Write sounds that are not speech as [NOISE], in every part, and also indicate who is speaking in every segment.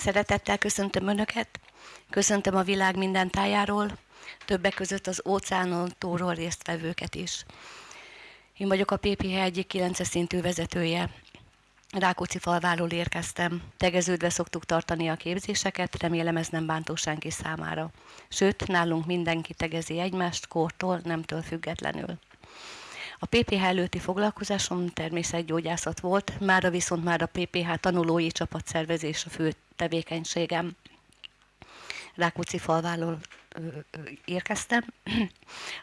Speaker 1: Szeretettel köszöntöm Önöket, köszöntöm a világ minden tájáról, többek között az óceánon túlról résztvevőket is. Én vagyok a PPH egyik 9 szintű vezetője. Rákóczi falváról érkeztem. Tegeződve szoktuk tartani a képzéseket, remélem ez nem bántó senki számára. Sőt, nálunk mindenki tegezi egymást, kortól, nemtől függetlenül. A PPH előtti foglalkozásom természetgyógyászat volt, mára viszont már a PPH tanulói csapatszervezés a fő tevékenységem. Rákóczi falváról érkeztem.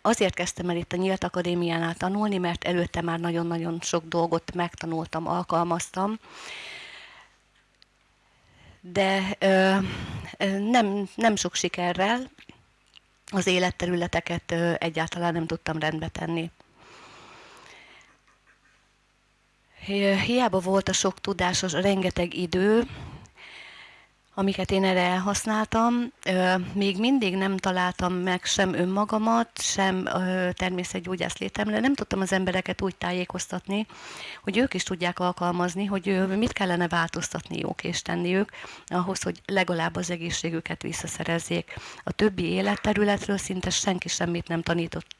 Speaker 1: Azért kezdtem el itt a Nyílt Akadémiánál tanulni, mert előtte már nagyon-nagyon sok dolgot megtanultam, alkalmaztam, de ö, nem, nem sok sikerrel az életterületeket ö, egyáltalán nem tudtam rendbe tenni. Hiába volt a sok tudás, a rengeteg idő, amiket én erre elhasználtam, még mindig nem találtam meg sem önmagamat, sem természetgyógyász létemre. Nem tudtam az embereket úgy tájékoztatni, hogy ők is tudják alkalmazni, hogy mit kellene változtatniuk és tenniük ahhoz, hogy legalább az egészségüket visszaszerezzék. A többi életterületről szinte senki semmit nem tanított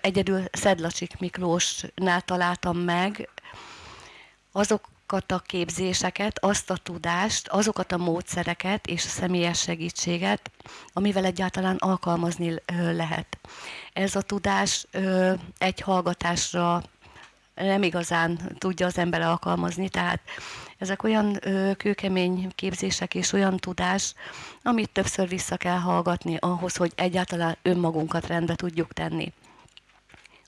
Speaker 1: egyedül Szedlacsik Miklósnál találtam meg azokat a képzéseket, azt a tudást, azokat a módszereket és a személyes segítséget, amivel egyáltalán alkalmazni lehet. Ez a tudás egy hallgatásra nem igazán tudja az ember alkalmazni, tehát ezek olyan ö, kőkemény képzések és olyan tudás, amit többször vissza kell hallgatni ahhoz, hogy egyáltalán önmagunkat rendbe tudjuk tenni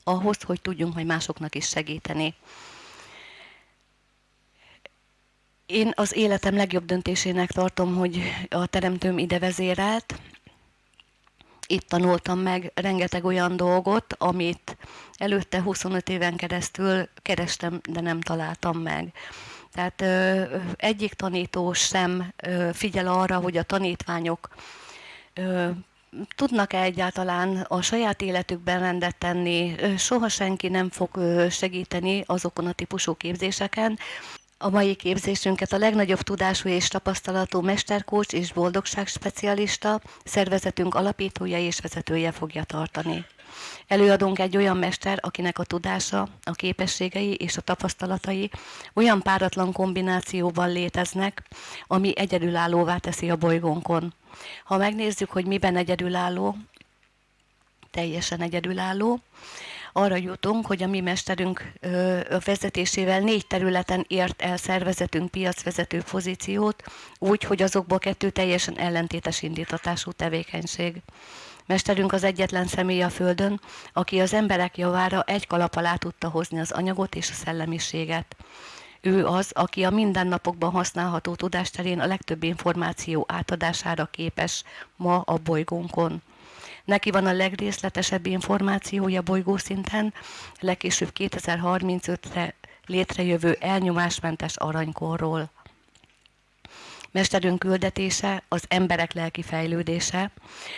Speaker 1: ahhoz, hogy tudjunk majd másoknak is segíteni. Én az életem legjobb döntésének tartom, hogy a teremtőm ide vezérelt. Itt tanultam meg rengeteg olyan dolgot, amit előtte 25 éven keresztül kerestem, de nem találtam meg. Tehát ö, egyik tanító sem ö, figyel arra, hogy a tanítványok ö, tudnak-e egyáltalán a saját életükben rendet tenni, soha senki nem fog segíteni azokon a típusú képzéseken. A mai képzésünket a legnagyobb tudású és tapasztalatú mesterkócs és boldogságspecialista, szervezetünk alapítója és vezetője fogja tartani. Előadunk egy olyan mester, akinek a tudása, a képességei és a tapasztalatai olyan páratlan kombinációban léteznek, ami egyedülállóvá teszi a bolygónkon. Ha megnézzük, hogy miben egyedülálló, teljesen egyedülálló, arra jutunk, hogy a mi mesterünk vezetésével négy területen ért el szervezetünk piacvezető pozíciót, úgy, hogy azokból kettő teljesen ellentétes indítatású tevékenység. Mesterünk az egyetlen személy a Földön, aki az emberek javára egy kalap alá tudta hozni az anyagot és a szellemiséget. Ő az, aki a mindennapokban használható tudásterén a legtöbb információ átadására képes ma a bolygónkon. Neki van a legrészletesebb információja bolygószinten, legkésőbb 2035-re létrejövő elnyomásmentes aranykorról. Mesterünk küldetése az emberek lelki fejlődése,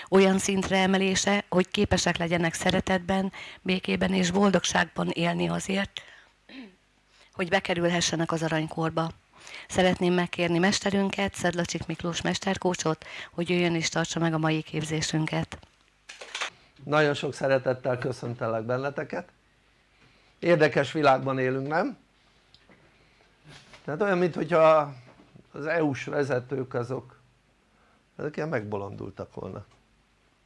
Speaker 1: olyan szintre emelése, hogy képesek legyenek szeretetben, békében és boldogságban élni azért, hogy bekerülhessenek az aranykorba. Szeretném megkérni mesterünket, Szedlacsik Miklós mesterkócsot, hogy jöjjön és tartsa meg a mai képzésünket.
Speaker 2: Nagyon sok szeretettel köszöntelek benneteket. Érdekes világban élünk, nem? Tehát olyan, mintha az EU-s vezetők azok ezek ilyen megbolondultak volna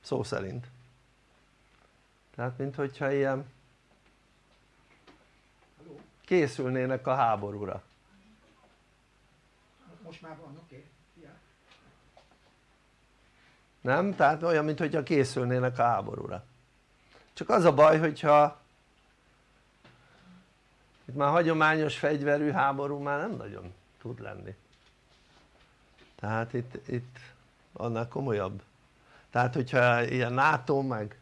Speaker 2: szó szerint tehát minthogyha ilyen készülnének a háborúra
Speaker 3: most már van oké okay.
Speaker 2: nem? tehát olyan mintha készülnének a háborúra csak az a baj hogyha itt már hagyományos fegyverű háború már nem nagyon tud lenni tehát itt, itt annál komolyabb. Tehát hogyha ilyen NATO meg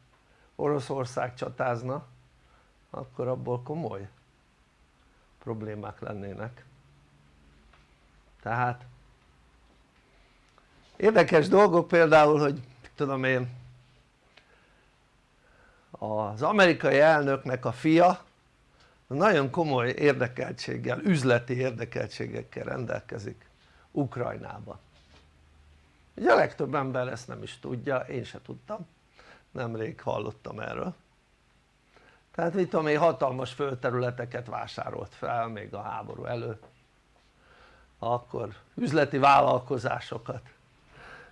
Speaker 2: Oroszország csatázna akkor abból komoly problémák lennének. Tehát érdekes dolgok például hogy tudom én az amerikai elnöknek a fia nagyon komoly érdekeltséggel, üzleti érdekeltségekkel rendelkezik Ukrajnába ugye a legtöbb ember ezt nem is tudja, én se tudtam. Nemrég hallottam erről. Tehát mit tudom én hatalmas földterületeket vásárolt fel még a háború előtt. Akkor üzleti vállalkozásokat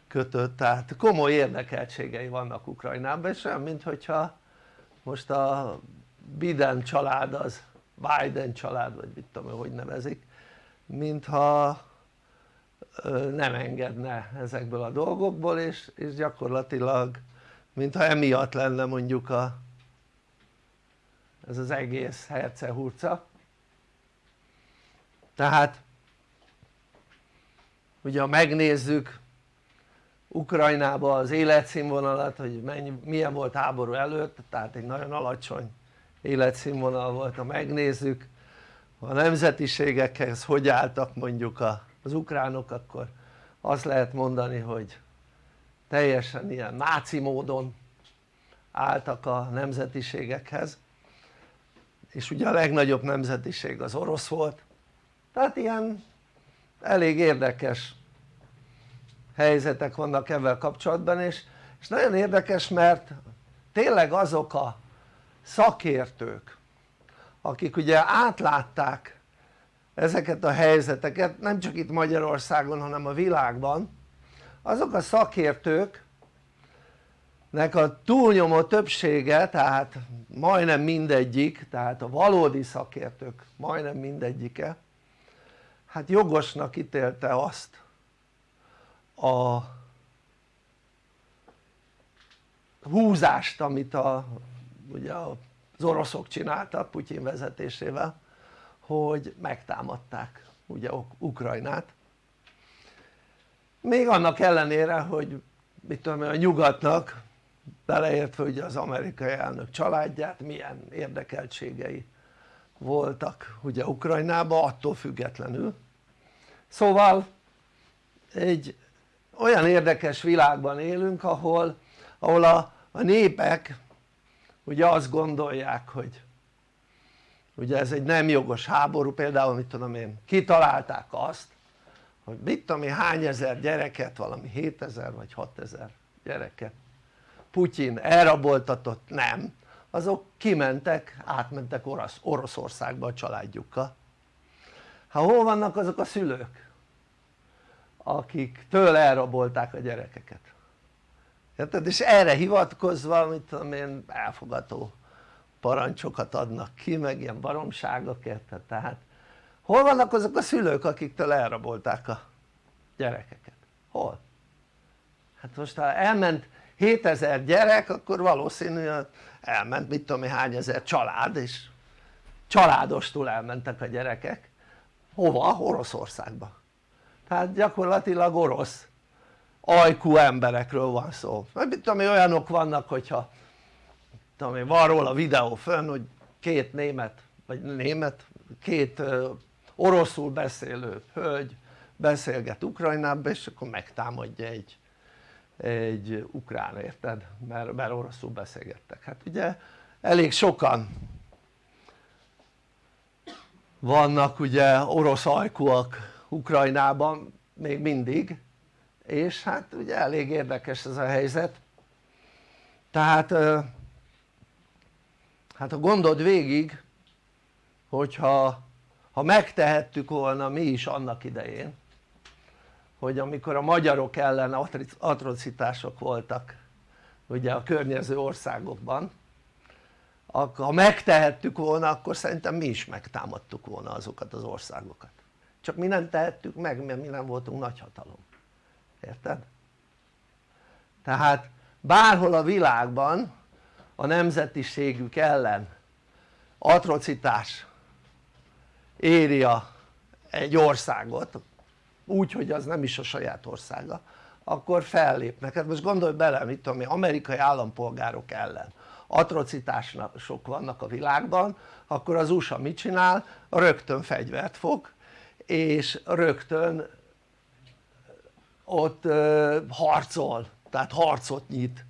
Speaker 2: kötött, tehát komoly érdekeltségei vannak Ukrajnában és olyan mintha most a Biden család az Biden család vagy mit tudom hogy nevezik mintha nem engedne ezekből a dolgokból és, és gyakorlatilag mintha emiatt lenne mondjuk a, ez az egész hercehurca tehát ugye ha megnézzük Ukrajnában az életszínvonalat hogy mennyi, milyen volt háború előtt tehát egy nagyon alacsony életszínvonal volt ha megnézzük a nemzetiségekhez hogy álltak mondjuk az ukránok akkor azt lehet mondani hogy teljesen ilyen náci módon álltak a nemzetiségekhez. És ugye a legnagyobb nemzetiség az orosz volt. Tehát ilyen elég érdekes helyzetek vannak ebben kapcsolatban és, és nagyon érdekes mert tényleg azok a szakértők akik ugye átlátták ezeket a helyzeteket nem csak itt Magyarországon hanem a világban. Azok a szakértők nek a túlnyomó többsége tehát majdnem mindegyik tehát a valódi szakértők majdnem mindegyike hát jogosnak ítélte azt a húzást amit a, ugye az oroszok csináltak Putyin vezetésével hogy megtámadták ugye Ukrajnát. Még annak ellenére hogy mit tudom a nyugatnak beleértve ugye az amerikai elnök családját milyen érdekeltségei voltak ugye Ukrajnában attól függetlenül. Szóval egy olyan érdekes világban élünk ahol, ahol a, a népek ugye azt gondolják hogy ugye ez egy nem jogos háború például mit tudom én kitalálták azt hogy mit tudom én hány ezer gyereket valami 7000 vagy 6000 gyereket Putyin elraboltatott, nem. Azok kimentek, átmentek Orosz, Oroszországba a családjukkal. Ha hol vannak azok a szülők akik tőle elrabolták a gyerekeket? Érted? és erre hivatkozva mit tudom én elfogató parancsokat adnak ki meg ilyen baromságokat tehát hol vannak azok a szülők akiktől elrabolták a gyerekeket? hol? hát most ha elment 7000 gyerek akkor valószínűleg elment mit tudom hány ezer család és családostul elmentek a gyerekek hova? Oroszországba tehát gyakorlatilag orosz ajkú emberekről van szó meg mit tudom olyanok vannak hogyha tudom én van róla videó fönn hogy két német vagy német két oroszul beszélő hölgy beszélget Ukrajnában és akkor megtámadja egy, egy ukrán érted? Mert, mert oroszul beszélgettek hát ugye elég sokan vannak ugye orosz ajkúak Ukrajnában még mindig és hát ugye elég érdekes ez a helyzet tehát hát ha gondold végig hogyha ha megtehettük volna mi is annak idején hogy amikor a magyarok ellen atrocitások voltak ugye a környező országokban ha megtehettük volna akkor szerintem mi is megtámadtuk volna azokat az országokat csak mi nem tehettük meg mert mi nem voltunk nagyhatalom érted? tehát bárhol a világban a nemzetiségük ellen. Atrocitás éri a, egy országot úgy hogy az nem is a saját országa akkor fellépnek, hát most gondolj bele mit tudom én, amerikai állampolgárok ellen atrocitások vannak a világban akkor az USA mit csinál? rögtön fegyvert fog és rögtön ott harcol, tehát harcot nyit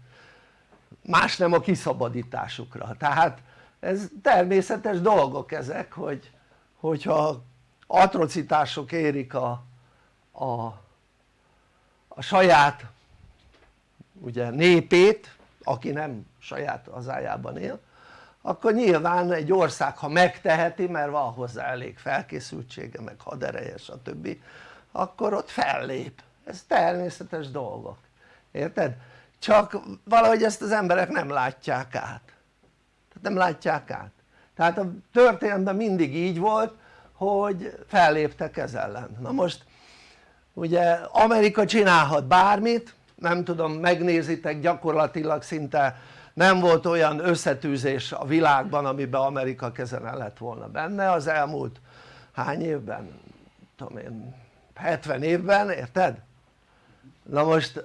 Speaker 2: más nem a kiszabadításukra, tehát ez természetes dolgok ezek hogy hogyha atrocitások érik a, a, a saját ugye népét aki nem saját hazájában él akkor nyilván egy ország ha megteheti mert van hozzá elég felkészültsége meg hadereje stb. akkor ott fellép. Ez természetes dolgok. Érted? Csak valahogy ezt az emberek nem látják át tehát nem látják át tehát a történelemben mindig így volt hogy felléptek ez ellen na most ugye Amerika csinálhat bármit nem tudom megnézitek gyakorlatilag szinte nem volt olyan összetűzés a világban amiben Amerika kezen lett volna benne az elmúlt hány évben? tudom én 70 évben érted? na most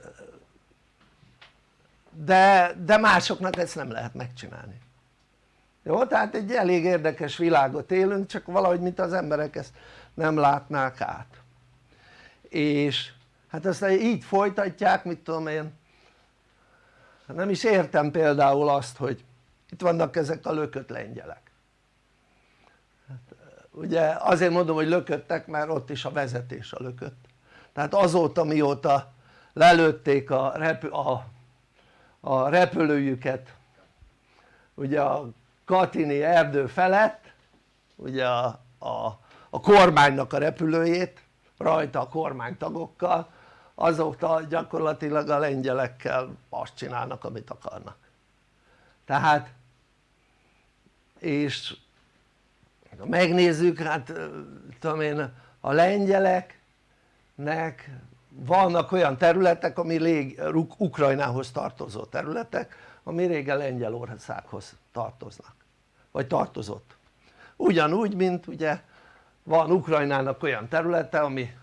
Speaker 2: de, de másoknak ezt nem lehet megcsinálni. Jó? tehát egy elég érdekes világot élünk csak valahogy mint az emberek ezt nem látnák át. És hát aztán így folytatják mit tudom én nem is értem például azt hogy itt vannak ezek a lökött lengyelek. Hát, ugye azért mondom hogy lököttek mert ott is a vezetés a lökött. Tehát azóta mióta lelőtték a, repü a, a repülőjüket. Ugye a Katini erdő felett ugye a, a, a kormánynak a repülőjét rajta a kormánytagokkal azóta gyakorlatilag a lengyelekkel azt csinálnak amit akarnak. Tehát és megnézzük hát tudom én a lengyeleknek vannak olyan területek ami rég, Ukrajnához tartozó területek ami régen Lengyelországhoz tartoznak. Vagy tartozott. Ugyanúgy mint ugye van Ukrajnának olyan területe ami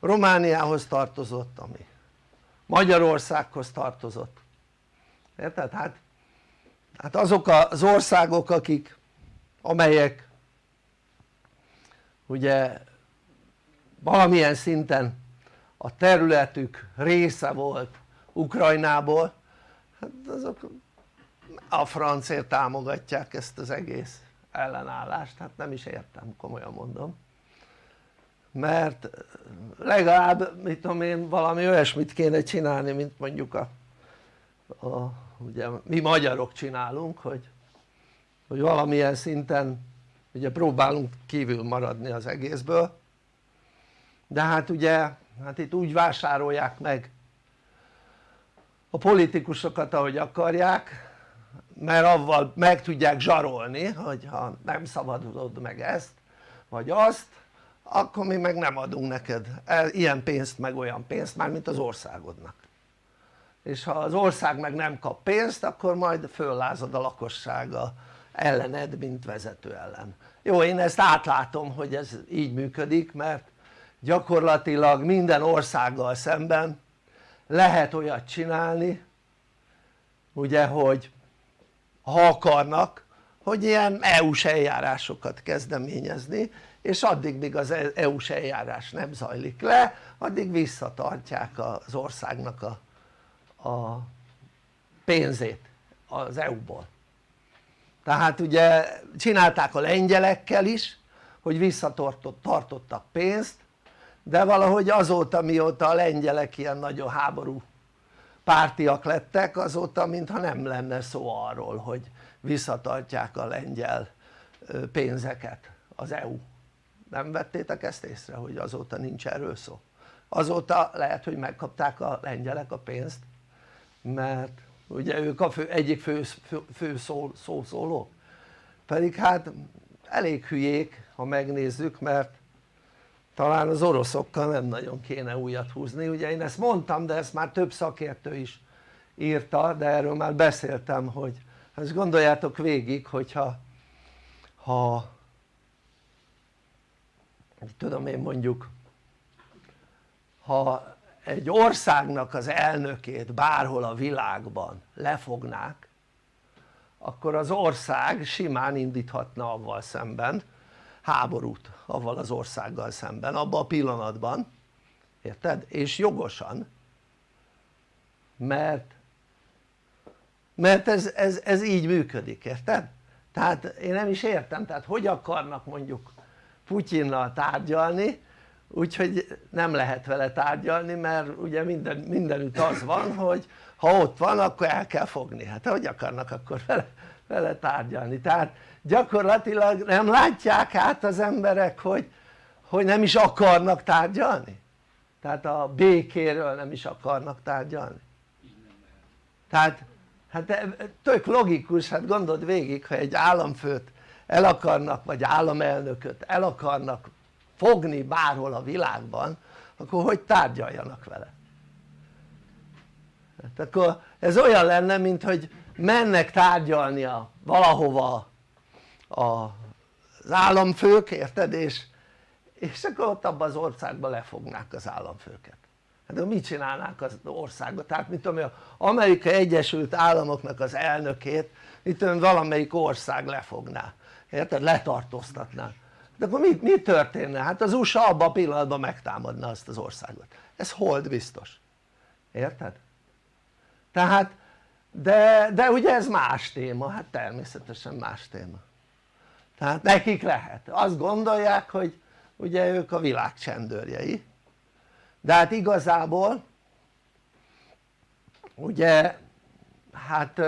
Speaker 2: Romániához tartozott ami Magyarországhoz tartozott. Érted? hát, hát azok az országok akik amelyek ugye valamilyen szinten a területük része volt Ukrajnából. Hát azok a francért támogatják ezt az egész ellenállást, hát nem is értem, komolyan mondom. Mert legalább mit tudom én valami olyasmit kéne csinálni mint mondjuk a, a ugye mi magyarok csinálunk hogy, hogy valamilyen szinten ugye próbálunk kívül maradni az egészből. De hát ugye hát itt úgy vásárolják meg a politikusokat ahogy akarják mert avval meg tudják zsarolni hogy ha nem szabadulod meg ezt vagy azt akkor mi meg nem adunk neked ilyen pénzt meg olyan pénzt már mint az országodnak. És ha az ország meg nem kap pénzt akkor majd föllázad a lakossága ellened mint vezető ellen. Jó én ezt átlátom hogy ez így működik mert gyakorlatilag minden országgal szemben lehet olyat csinálni ugye hogy ha akarnak hogy ilyen EU-s eljárásokat kezdeményezni és addig míg az EU-s eljárás nem zajlik le addig visszatartják az országnak a, a pénzét az EU-ból tehát ugye csinálták a lengyelekkel is hogy visszatartottak pénzt de valahogy azóta mióta a lengyelek ilyen nagyon háború pártiak lettek azóta mintha nem lenne szó arról hogy visszatartják a lengyel pénzeket az EU nem vettétek ezt észre hogy azóta nincs erről szó? Azóta lehet hogy megkapták a lengyelek a pénzt mert ugye ők a fő, egyik fő, fő, fő szó, pedig hát elég hülyék ha megnézzük mert talán az oroszokkal nem nagyon kéne újat húzni. Ugye én ezt mondtam de ezt már több szakértő is írta de erről már beszéltem hogy ezt gondoljátok végig hogyha ha tudom én mondjuk ha egy országnak az elnökét bárhol a világban lefognák akkor az ország simán indíthatna avval szemben háborút avval az országgal szemben abban a pillanatban érted? és jogosan mert mert ez, ez, ez így működik érted? tehát én nem is értem tehát hogy akarnak mondjuk Putyinnal tárgyalni úgyhogy nem lehet vele tárgyalni mert ugye minden, mindenütt az van hogy ha ott van akkor el kell fogni, hát hogy akarnak akkor vele, vele tárgyalni tehát gyakorlatilag nem látják át az emberek hogy, hogy nem is akarnak tárgyalni? Tehát a békéről nem is akarnak tárgyalni. Tehát hát tök logikus, hát gondold végig ha egy államfőt el akarnak vagy államelnököt el akarnak fogni bárhol a világban akkor hogy tárgyaljanak vele? Hát akkor ez olyan lenne mint hogy mennek tárgyalnia valahova az államfők érted és, és akkor ott abban az országban lefognák az államfőket hát de mit csinálnák az országban? tehát mit tudom az Amerikai Egyesült Államoknak az elnökét tudom valamelyik ország lefogná érted? letartóztatná de akkor mi, mi történne? hát az USA abban a pillanatban megtámadna azt az országot ez hold biztos érted? tehát de, de ugye ez más téma, hát természetesen más téma tehát nekik lehet, azt gondolják hogy ugye ők a világ csendőrjei de hát igazából ugye hát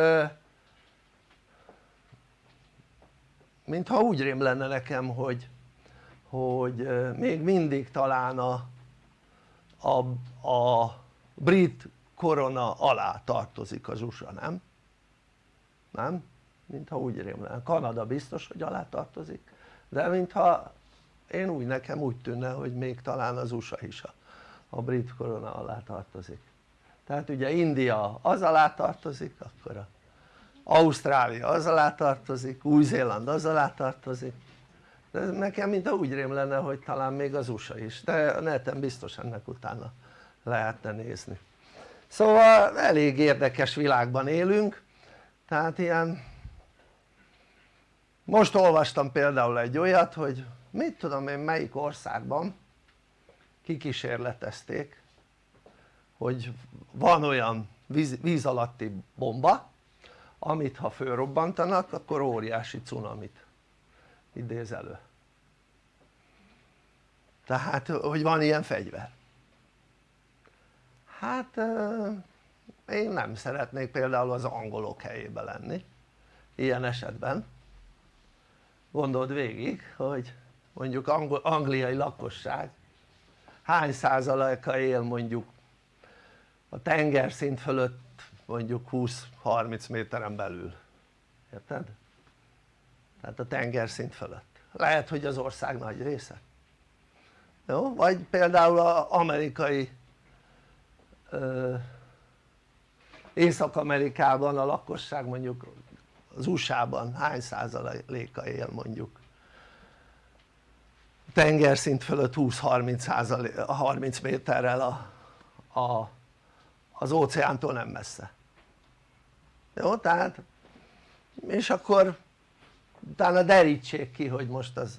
Speaker 2: mintha úgy rém lenne nekem hogy hogy még mindig talán a, a, a brit korona alá tartozik az USA, nem? nem? Mintha úgy rémlenne, Kanada biztos hogy alá tartozik de mintha én úgy nekem úgy tűnne hogy még talán az USA is a, a brit korona alá tartozik. Tehát ugye India az alá tartozik akkor a Ausztrália az alá tartozik, Új-Zéland az alá tartozik. De nekem mintha úgy rém lenne hogy talán még az USA is de a neten biztos ennek utána lehetne nézni. Szóval elég érdekes világban élünk tehát ilyen most olvastam például egy olyat hogy mit tudom én melyik országban kikísérletezték hogy van olyan víz, víz alatti bomba amit ha fölrobbantanak akkor óriási cunamit idéz elő. Tehát hogy van ilyen fegyver. Hát én nem szeretnék például az angolok helyébe lenni ilyen esetben gondold végig hogy mondjuk angliai lakosság hány százaléka él mondjuk a tengerszint fölött mondjuk 20-30 méteren belül érted? tehát a tengerszint fölött lehet hogy az ország nagy része jó? vagy például az amerikai Észak-Amerikában a lakosság mondjuk az USA-ban hány százaléka él mondjuk tengerszint fölött 20-30 30 méterrel a, a, az óceántól nem messze jó? tehát és akkor utána derítsék ki hogy most az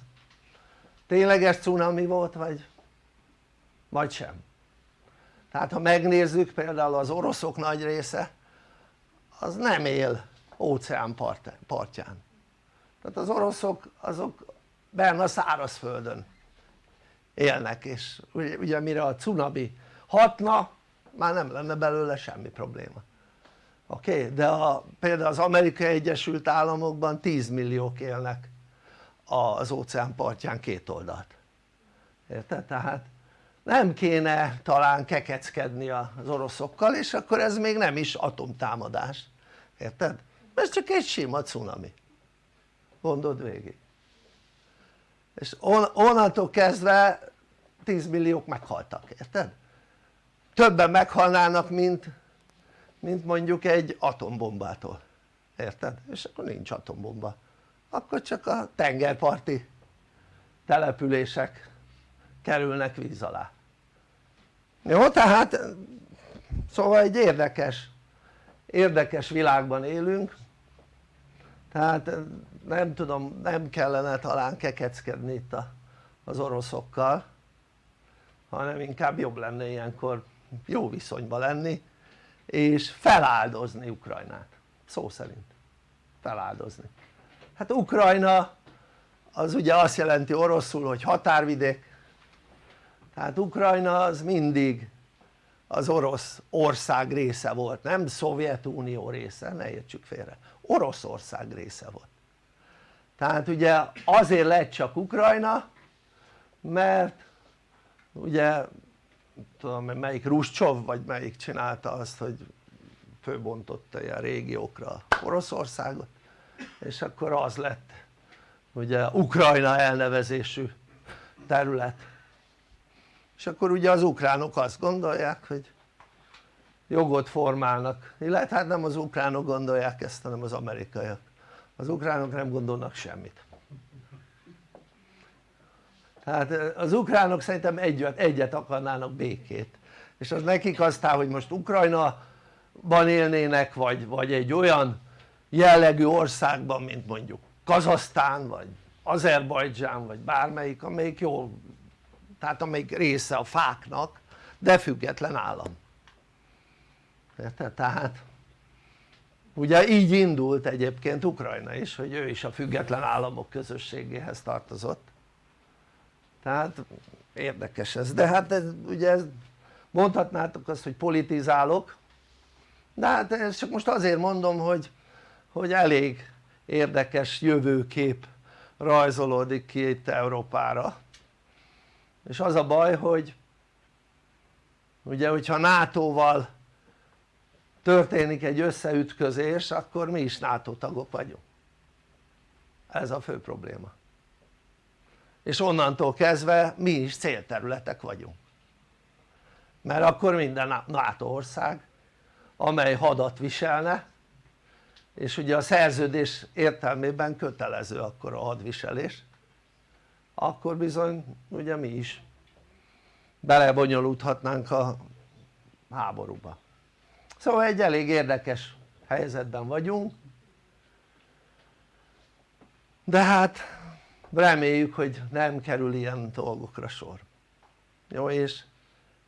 Speaker 2: tényleges cunami volt vagy vagy sem tehát ha megnézzük például az oroszok nagy része az nem él óceán part, partján tehát az oroszok azok benne a szárazföldön élnek és ugye, ugye mire a cunami hatna már nem lenne belőle semmi probléma oké? Okay? de a, például az Amerikai Egyesült Államokban 10 milliók élnek az óceán partján két oldalt érted? tehát nem kéne talán kekeckedni az oroszokkal és akkor ez még nem is atomtámadás érted? Ez csak egy sima cunami gondold végig és on, onnantól kezdve 10 milliók meghaltak, érted? többen meghalnának mint, mint mondjuk egy atombombától, érted? és akkor nincs atombomba akkor csak a tengerparti települések kerülnek víz alá jó tehát szóval egy érdekes érdekes világban élünk tehát nem tudom nem kellene talán kekeckedni itt az oroszokkal hanem inkább jobb lenne ilyenkor jó viszonyban lenni és feláldozni Ukrajnát. Szó szerint. Feláldozni. Hát Ukrajna az ugye azt jelenti oroszul hogy határvidék. Tehát Ukrajna az mindig az orosz ország része volt, nem Szovjetunió része, ne értsük félre, Oroszország része volt. Tehát ugye azért lett csak Ukrajna mert ugye tudom melyik Ruscsov vagy melyik csinálta azt hogy főbontotta ilyen régiókra Oroszországot és akkor az lett ugye Ukrajna elnevezésű terület és akkor ugye az ukránok azt gondolják hogy jogot formálnak. Illetve hát nem az ukránok gondolják ezt hanem az amerikaiak. Az ukránok nem gondolnak semmit. Tehát az ukránok szerintem egyet, egyet akarnának békét. És az nekik aztán hogy most Ukrajnaban élnének vagy, vagy egy olyan jellegű országban mint mondjuk Kazasztán vagy Azerbajdzsán vagy bármelyik amelyik jó tehát amelyik része a fáknak de független állam. Érted? tehát ugye így indult egyébként Ukrajna is hogy ő is a független államok közösségéhez tartozott. Tehát érdekes ez. De hát ez, ugye ez, mondhatnátok azt hogy politizálok de hát ezt csak most azért mondom hogy, hogy elég érdekes jövőkép rajzolódik ki itt Európára és az a baj hogy ugye hogyha NATO-val történik egy összeütközés akkor mi is NATO tagok vagyunk. Ez a fő probléma. És onnantól kezdve mi is célterületek vagyunk. Mert akkor minden NATO ország amely hadat viselne és ugye a szerződés értelmében kötelező akkor a hadviselés akkor bizony ugye mi is belebonyolódhatnánk a háborúba. Szóval egy elég érdekes helyzetben vagyunk. De hát reméljük hogy nem kerül ilyen dolgokra sor. Jó és,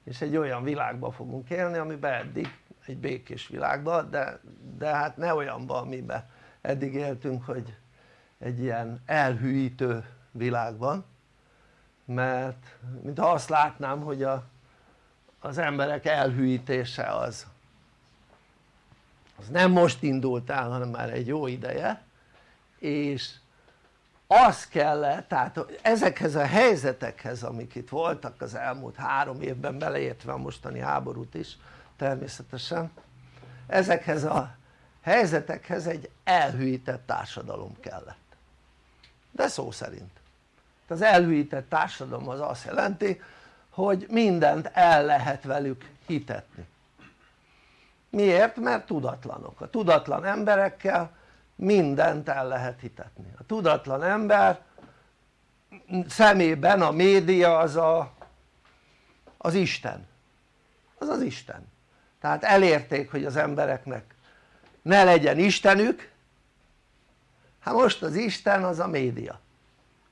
Speaker 2: és egy olyan világban fogunk élni amiben eddig egy békés világban de, de hát ne olyanban amiben eddig éltünk hogy egy ilyen elhűítő világban mert mintha azt látnám hogy a, az emberek elhűítése az az nem most indult el hanem már egy jó ideje és az kellett, tehát ezekhez a helyzetekhez amik itt voltak az elmúlt három évben beleértve a mostani háborút is természetesen ezekhez a helyzetekhez egy elhűített társadalom kellett. De szó szerint az elhűített társadalom az azt jelenti hogy mindent el lehet velük hitetni. Miért? mert tudatlanok, a tudatlan emberekkel mindent el lehet hitetni. A tudatlan ember szemében a média az a, az Isten. Az az Isten. Tehát elérték hogy az embereknek ne legyen Istenük. Hát most az Isten az a média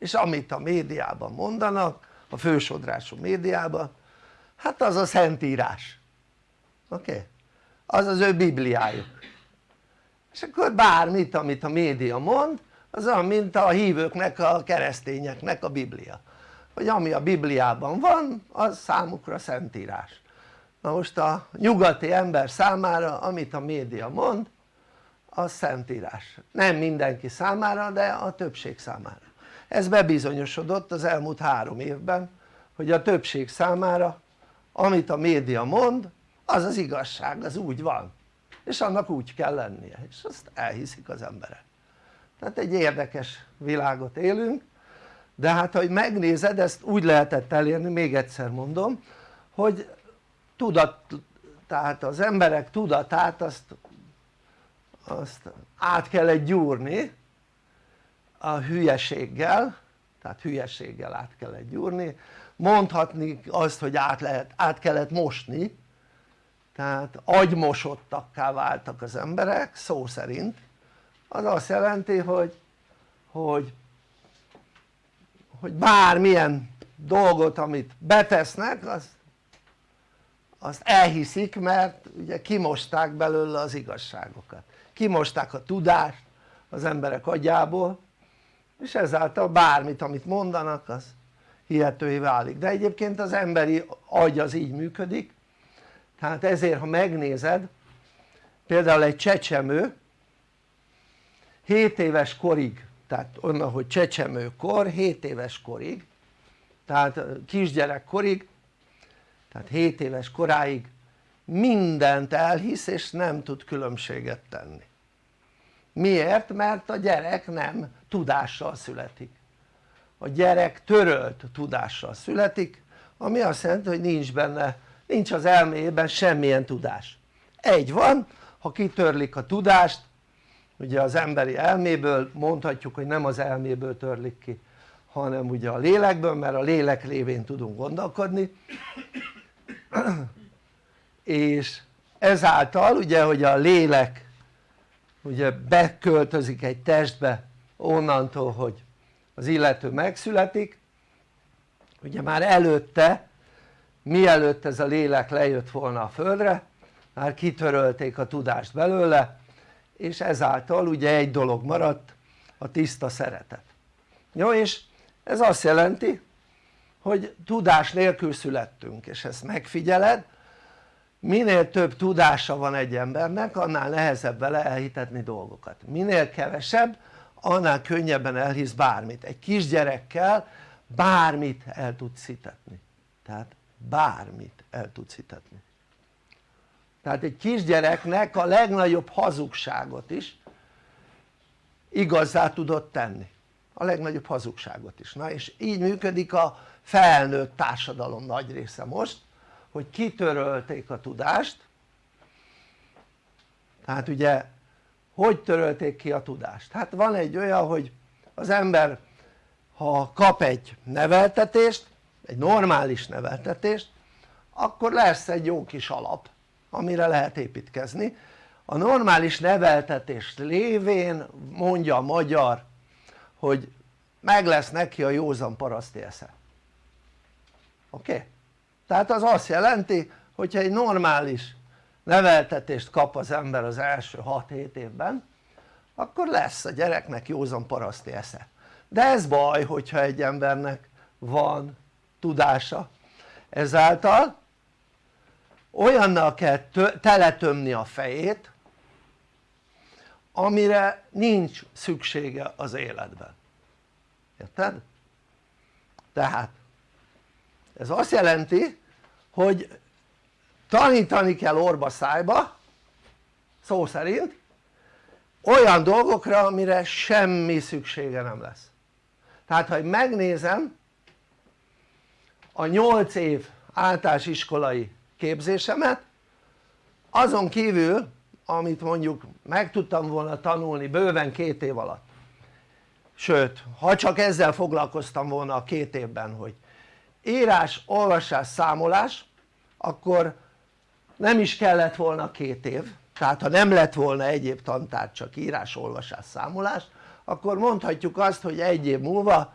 Speaker 2: és amit a médiában mondanak a fősodrású médiában hát az a szentírás. Oké? Okay? az az ő bibliájuk. És akkor bármit amit a média mond az olyan mint a hívőknek a keresztényeknek a biblia. Hogy ami a bibliában van az számukra szentírás. Na most a nyugati ember számára amit a média mond az szentírás. Nem mindenki számára de a többség számára ez bebizonyosodott az elmúlt három évben hogy a többség számára amit a média mond az az igazság, az úgy van. És annak úgy kell lennie és azt elhiszik az emberek. Tehát egy érdekes világot élünk de hát hogy megnézed ezt úgy lehetett elérni még egyszer mondom hogy tudat tehát az emberek tudatát azt, azt át kellett gyúrni a hülyeséggel tehát hülyeséggel át kellett gyúrni. Mondhatni azt hogy át, lehet, át kellett mosni. Tehát agymosottakká váltak az emberek szó szerint. Az azt jelenti hogy, hogy, hogy bármilyen dolgot amit betesznek az, azt elhiszik mert ugye kimosták belőle az igazságokat. Kimosták a tudást az emberek agyából és ezáltal bármit amit mondanak az hihetővé válik. De egyébként az emberi agy az így működik. Tehát ezért ha megnézed például egy csecsemő 7 éves korig tehát onnan hogy csecsemőkor 7 éves korig tehát kisgyerek korig tehát 7 éves koráig mindent elhisz és nem tud különbséget tenni. Miért? mert a gyerek nem tudással születik. A gyerek törölt tudással születik ami azt jelenti hogy nincs benne nincs az elméjében semmilyen tudás. Egy van ha kitörlik a tudást ugye az emberi elméből mondhatjuk hogy nem az elméből törlik ki hanem ugye a lélekből mert a lélek révén tudunk gondolkodni. És ezáltal ugye hogy a lélek ugye beköltözik egy testbe onnantól hogy az illető megszületik. Ugye már előtte mielőtt ez a lélek lejött volna a földre már kitörölték a tudást belőle és ezáltal ugye egy dolog maradt a tiszta szeretet. Jó és ez azt jelenti hogy tudás nélkül születtünk és ezt megfigyeled. Minél több tudása van egy embernek annál nehezebb vele elhitetni dolgokat. Minél kevesebb annál könnyebben elhisz bármit. Egy kisgyerekkel bármit el tudsz hitetni. Tehát bármit el tudsz hitetni. Tehát egy kisgyereknek a legnagyobb hazugságot is igazzá tudod tenni. A legnagyobb hazugságot is. Na és így működik a felnőtt társadalom nagy része most hogy kitörölték a tudást. Tehát ugye hogy törölték ki a tudást? hát van egy olyan hogy az ember ha kap egy neveltetést egy normális neveltetést akkor lesz egy jó kis alap amire lehet építkezni a normális neveltetés lévén mondja a magyar hogy meg lesz neki a józan paraszti esze oké? Okay? tehát az azt jelenti hogyha egy normális neveltetést kap az ember az első 6-7 évben akkor lesz a gyereknek józan paraszti esze. De ez baj hogyha egy embernek van tudása. Ezáltal olyannal kell teletömni a fejét amire nincs szüksége az életben. Érted? tehát ez azt jelenti hogy tanítani kell orba szájba szó szerint olyan dolgokra amire semmi szüksége nem lesz. Tehát ha megnézem a 8 év általános iskolai képzésemet azon kívül amit mondjuk meg tudtam volna tanulni bőven két év alatt. Sőt ha csak ezzel foglalkoztam volna a két évben hogy írás, olvasás, számolás akkor nem is kellett volna két év tehát ha nem lett volna egyéb tantár csak írás, olvasás, számolás akkor mondhatjuk azt hogy egy év múlva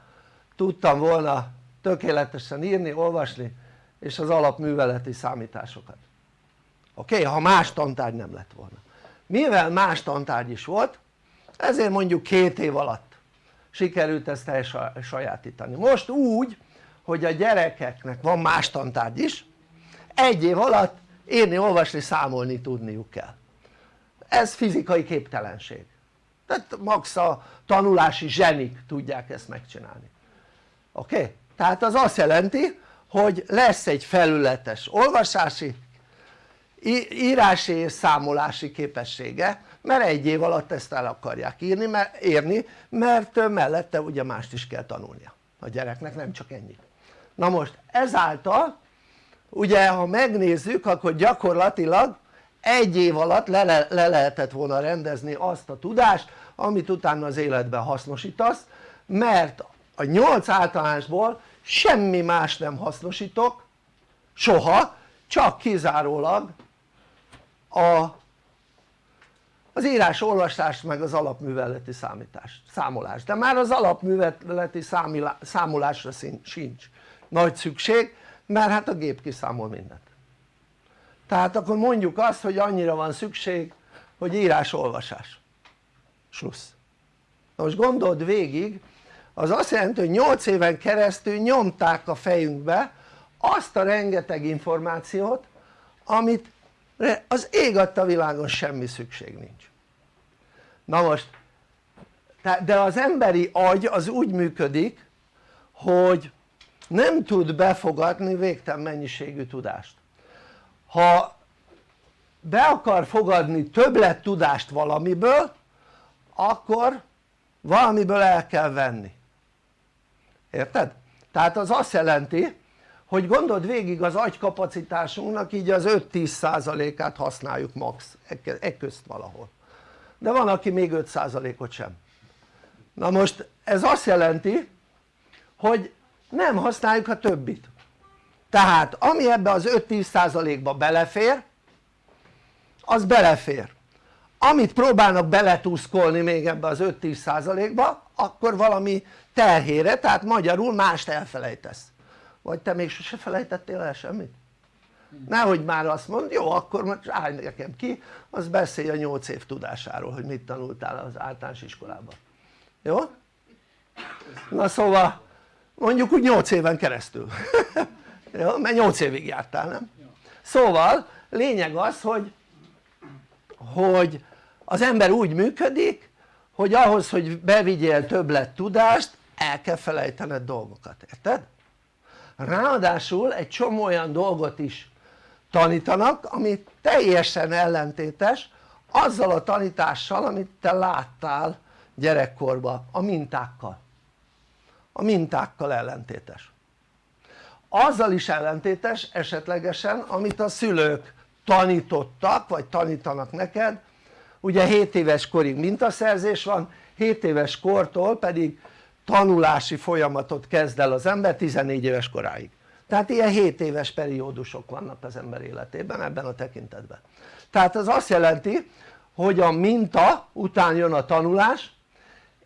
Speaker 2: tudtam volna tökéletesen írni, olvasni és az alapműveleti számításokat oké? Okay? ha más tantárgy nem lett volna mivel más tantárgy is volt ezért mondjuk két év alatt sikerült ezt elsajátítani most úgy hogy a gyerekeknek van más tantárgy is egy év alatt írni, olvasni, számolni tudniuk kell ez fizikai képtelenség tehát max a tanulási zsenik tudják ezt megcsinálni oké? Okay? tehát az azt jelenti hogy lesz egy felületes olvasási írási és számolási képessége mert egy év alatt ezt el akarják írni, mert, érni mert mellette ugye mást is kell tanulnia a gyereknek nem csak ennyit na most ezáltal ugye ha megnézzük akkor gyakorlatilag egy év alatt le, le, le lehetett volna rendezni azt a tudást amit utána az életben hasznosítasz mert a nyolc általánosból semmi más nem hasznosítok soha csak kizárólag a, az írás olvasást meg az alapműveleti számítást, számolást de már az alapműveleti számolásra sincs nagy szükség mert hát a gép kiszámol mindent. Tehát akkor mondjuk azt hogy annyira van szükség hogy írás olvasás. Slussz na most gondold végig az azt jelenti hogy 8 éven keresztül nyomták a fejünkbe azt a rengeteg információt amit az ég adta világon semmi szükség nincs. Na most de az emberi agy az úgy működik hogy nem tud befogadni végtelen mennyiségű tudást. Ha be akar fogadni többlet tudást valamiből akkor valamiből el kell venni. Érted? tehát az azt jelenti hogy gondold végig az agykapacitásunknak így az 5-10 százalékát használjuk max. E közt valahol. De van aki még 5 százalékot sem. Na most ez azt jelenti hogy nem használjuk a többit tehát ami ebbe az 5-10 százalékba belefér az belefér amit próbálnak beletúszkolni még ebbe az 5-10 százalékba akkor valami terhére tehát magyarul mást elfelejtesz vagy te még sose felejtettél el semmit? nehogy már azt mond, jó akkor most állj nekem ki az beszélj a 8 év tudásáról hogy mit tanultál az általános iskolában jó? na szóval mondjuk úgy 8 éven keresztül [LAUGHS] jó? mert 8 évig jártál nem? szóval lényeg az hogy hogy az ember úgy működik hogy ahhoz hogy bevigyél többlet tudást el kell felejtened dolgokat, érted? ráadásul egy csomó olyan dolgot is tanítanak ami teljesen ellentétes azzal a tanítással amit te láttál gyerekkorban a mintákkal a mintákkal ellentétes. Azzal is ellentétes esetlegesen amit a szülők tanítottak vagy tanítanak neked. Ugye 7 éves korig mintaszerzés van 7 éves kortól pedig tanulási folyamatot kezd el az ember 14 éves koráig. Tehát ilyen 7 éves periódusok vannak az ember életében ebben a tekintetben. Tehát az azt jelenti hogy a minta után jön a tanulás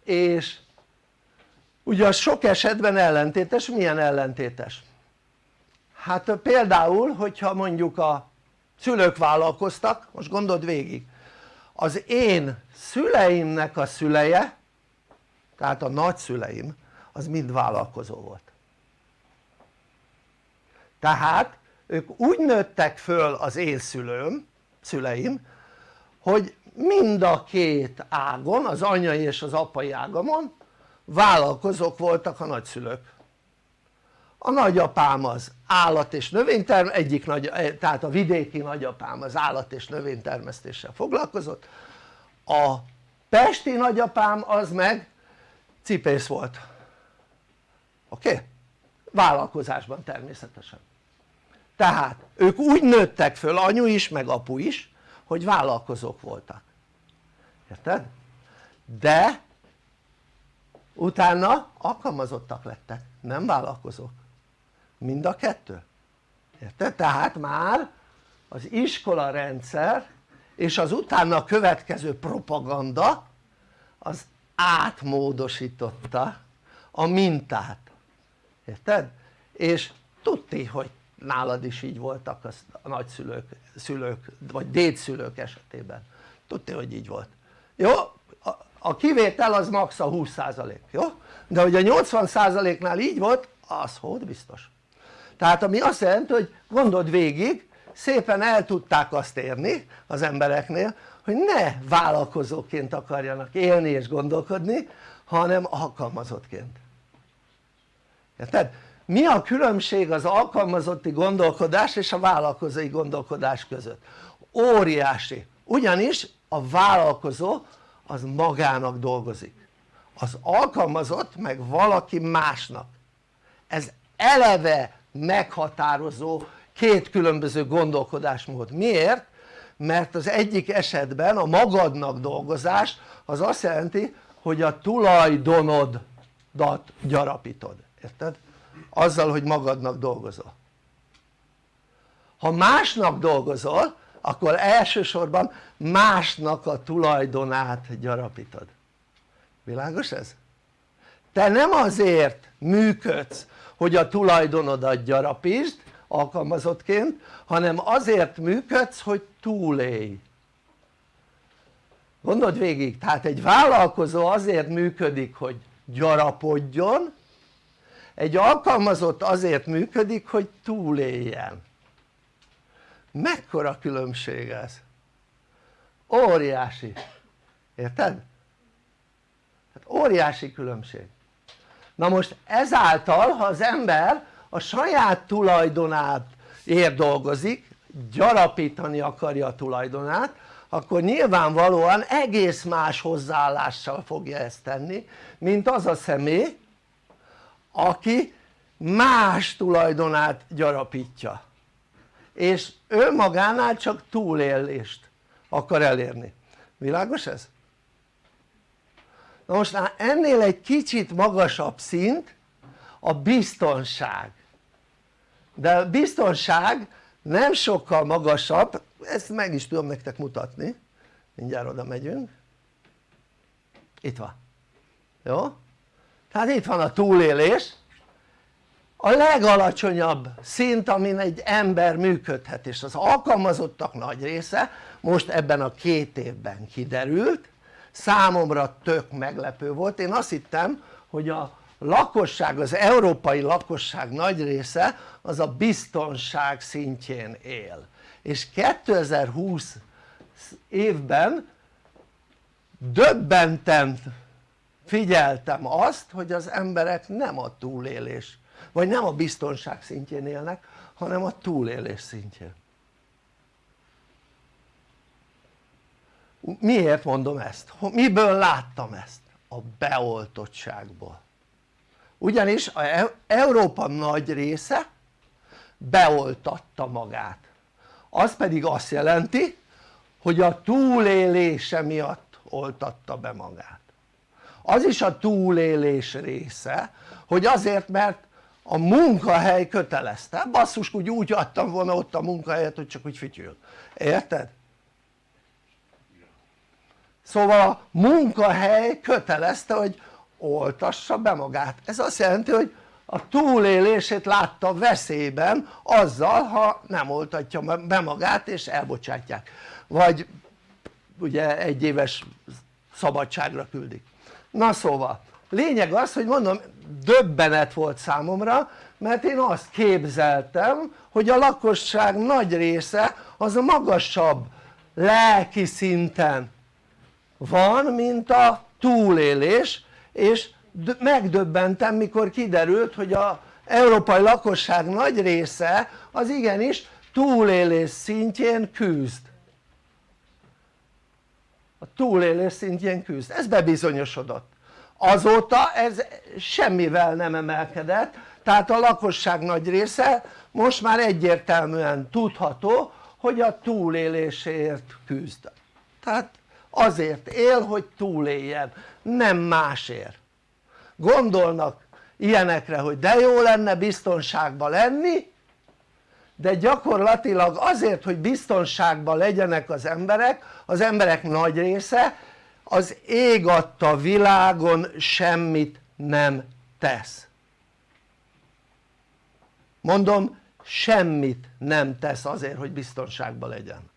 Speaker 2: és ugye az sok esetben ellentétes, milyen ellentétes? hát például hogyha mondjuk a szülők vállalkoztak, most gondold végig az én szüleimnek a szüleje tehát a nagyszüleim az mind vállalkozó volt tehát ők úgy nőttek föl az én szülőm, szüleim hogy mind a két ágon, az anyai és az apai ágamon vállalkozók voltak a nagyszülők a nagyapám az állat és növényterm, egyik nagy, tehát a vidéki nagyapám az állat és növénytermesztéssel foglalkozott a pesti nagyapám az meg cipész volt oké? Okay? vállalkozásban természetesen tehát ők úgy nőttek föl anyu is meg apu is hogy vállalkozók voltak érted? de utána alkalmazottak lettek nem vállalkozók mind a kettő érted? tehát már az iskola rendszer és az utána következő propaganda az átmódosította a mintát érted? és tudti hogy nálad is így voltak a nagyszülők, szülők vagy dédszülők esetében tudti hogy így volt jó? A kivétel az max a 20% jó? de hogy a 80%-nál így volt az hogy biztos tehát ami azt jelenti hogy gondold végig szépen el tudták azt érni az embereknél hogy ne vállalkozóként akarjanak élni és gondolkodni hanem alkalmazottként érted? mi a különbség az alkalmazotti gondolkodás és a vállalkozói gondolkodás között? óriási ugyanis a vállalkozó az magának dolgozik. Az alkalmazott meg valaki másnak. Ez eleve meghatározó két különböző gondolkodásmód, miért? mert az egyik esetben a magadnak dolgozás az azt jelenti hogy a tulajdonodat gyarapítod, érted? azzal hogy magadnak dolgozol. Ha másnak dolgozol akkor elsősorban másnak a tulajdonát gyarapítod. Világos ez? te nem azért működsz hogy a tulajdonodat gyarapítsd alkalmazottként hanem azért működsz hogy túlélj. Gondold végig tehát egy vállalkozó azért működik hogy gyarapodjon egy alkalmazott azért működik hogy túléljen mekkora különbség ez? óriási érted? hát óriási különbség na most ezáltal ha az ember a saját tulajdonát ér dolgozik gyarapítani akarja a tulajdonát akkor nyilvánvalóan egész más hozzáállással fogja ezt tenni mint az a személy aki más tulajdonát gyarapítja és ő magánál csak túlélést akar elérni, világos ez? na most ennél egy kicsit magasabb szint a biztonság. De a biztonság nem sokkal magasabb, ezt meg is tudom nektek mutatni. Mindjárt oda megyünk. Itt van, jó? tehát itt van a túlélés a legalacsonyabb szint amin egy ember működhet és az alkalmazottak nagy része most ebben a két évben kiderült. Számomra tök meglepő volt, én azt hittem hogy a lakosság, az európai lakosság nagy része az a biztonság szintjén él. És 2020 évben döbbenten figyeltem azt hogy az emberek nem a túlélés vagy nem a biztonság szintjén élnek hanem a túlélés szintjén miért mondom ezt? miből láttam ezt? a beoltottságból ugyanis a e- Európa nagy része beoltatta magát az pedig azt jelenti hogy a túlélése miatt oltatta be magát az is a túlélés része hogy azért mert a munkahely kötelezte, basszus úgy, úgy adtam volna ott a munkahelyet hogy csak úgy fütyül, érted? szóval a munkahely kötelezte hogy oltassa be magát, ez azt jelenti hogy a túlélését látta veszélyben azzal ha nem oltatja be magát és elbocsátják. Vagy ugye egy éves szabadságra küldik. Na szóval lényeg az hogy mondom döbbenet volt számomra mert én azt képzeltem hogy a lakosság nagy része az a magasabb lelki szinten van mint a túlélés és megdöbbentem mikor kiderült hogy a európai lakosság nagy része az igenis túlélés szintjén küzd. A túlélés szintjén küzd, ez bebizonyosodott azóta ez semmivel nem emelkedett tehát a lakosság nagy része most már egyértelműen tudható hogy a túlélésért küzd. Tehát azért él hogy túléljen nem másért. Gondolnak ilyenekre hogy de jó lenne biztonságban lenni de gyakorlatilag azért hogy biztonságban legyenek az emberek az emberek nagy része az ég adta világon semmit nem tesz mondom semmit nem tesz azért hogy biztonságban legyen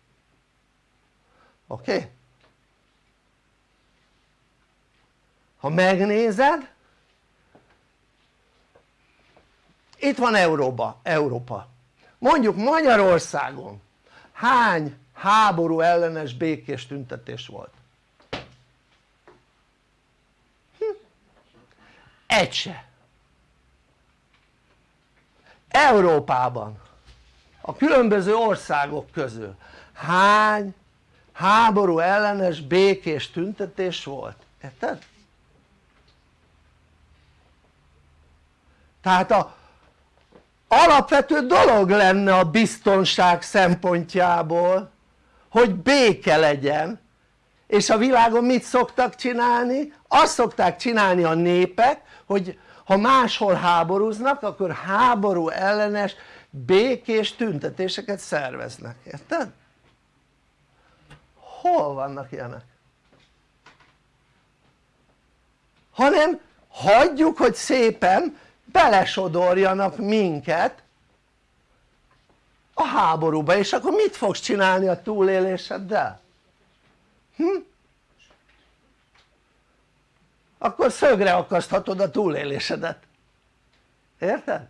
Speaker 2: oké? Ha megnézed itt van Európa, Európa mondjuk Magyarországon hány háború ellenes békés tüntetés volt? Egy se Európában a különböző országok közül hány háború ellenes békés tüntetés volt? érted? tehát a alapvető dolog lenne a biztonság szempontjából hogy béke legyen és a világon mit szoktak csinálni? azt szokták csinálni a népek hogy ha máshol háborúznak akkor háború ellenes békés tüntetéseket szerveznek, érted? hol vannak ilyenek? hanem hagyjuk hogy szépen belesodorjanak minket a háborúba és akkor mit fogsz csinálni a túléléseddel? Hm? Akkor szögre akaszthatod a túlélésedet. Érted?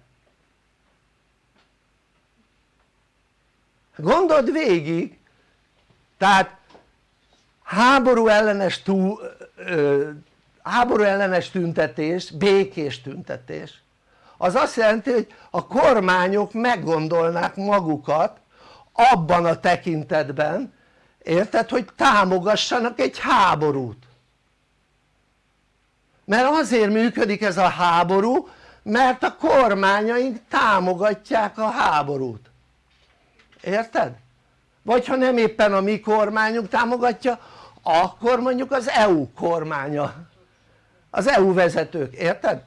Speaker 2: gondold végig. Tehát háború ellenes, túl, ö, háború ellenes tüntetés, békés tüntetés. Az azt jelenti hogy a kormányok meggondolnák magukat abban a tekintetben érted hogy támogassanak egy háborút mert azért működik ez a háború mert a kormányaink támogatják a háborút érted? vagy ha nem éppen a mi kormányunk támogatja akkor mondjuk az EU kormánya az EU vezetők, érted?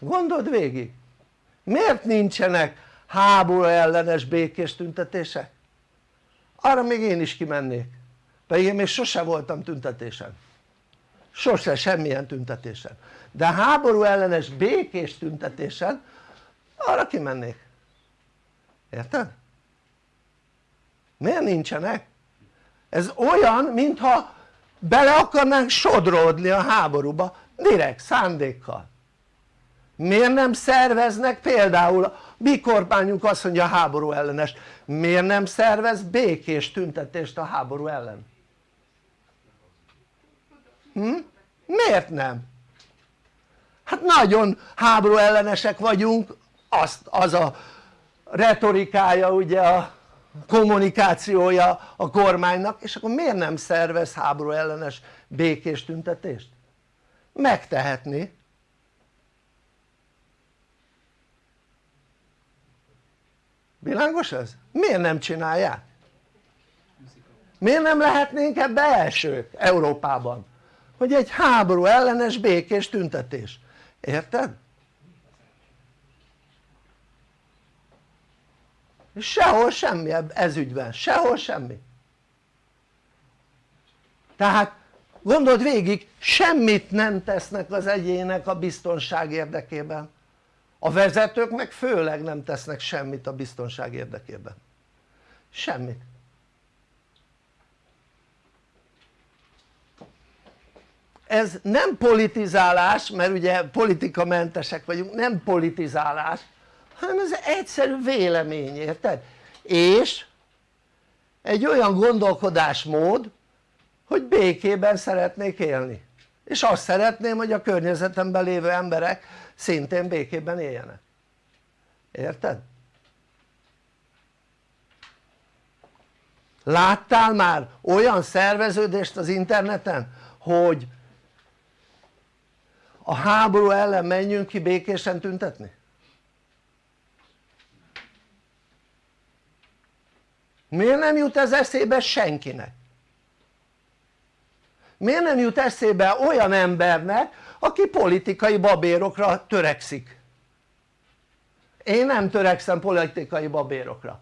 Speaker 2: gondold végig miért nincsenek háború ellenes békés tüntetések? arra még én is kimennék pedig én még sose voltam tüntetésen sose semmilyen tüntetésen de háború ellenes békés tüntetésen arra kimennék érted? miért nincsenek? ez olyan mintha bele akarnánk sodródni a háborúba direkt szándékkal miért nem szerveznek például a mi kormányunk azt mondja háború ellenes miért nem szervez békés tüntetést a háború ellen? Hm? miért nem? hát nagyon háború ellenesek vagyunk azt, az a retorikája ugye a kommunikációja a kormánynak és akkor miért nem szervez háború ellenes békés tüntetést? megtehetni világos ez? miért nem csinálják? miért nem lehetnénk ebbe elsők Európában? Hogy egy háború ellenes békés tüntetés, érted? sehol semmi ez ügyben, sehol semmi. Tehát gondold végig semmit nem tesznek az egyének a biztonság érdekében. A vezetők meg főleg nem tesznek semmit a biztonság érdekében. Semmit ez nem politizálás mert ugye politikamentesek vagyunk nem politizálás hanem ez egyszerű vélemény érted? és egy olyan gondolkodásmód hogy békében szeretnék élni és azt szeretném hogy a környezetemben lévő emberek szintén békében éljenek érted? láttál már olyan szerveződést az interneten hogy a háború ellen menjünk ki békésen tüntetni? miért nem jut ez eszébe senkinek? miért nem jut eszébe olyan embernek aki politikai babérokra törekszik? én nem törekszem politikai babérokra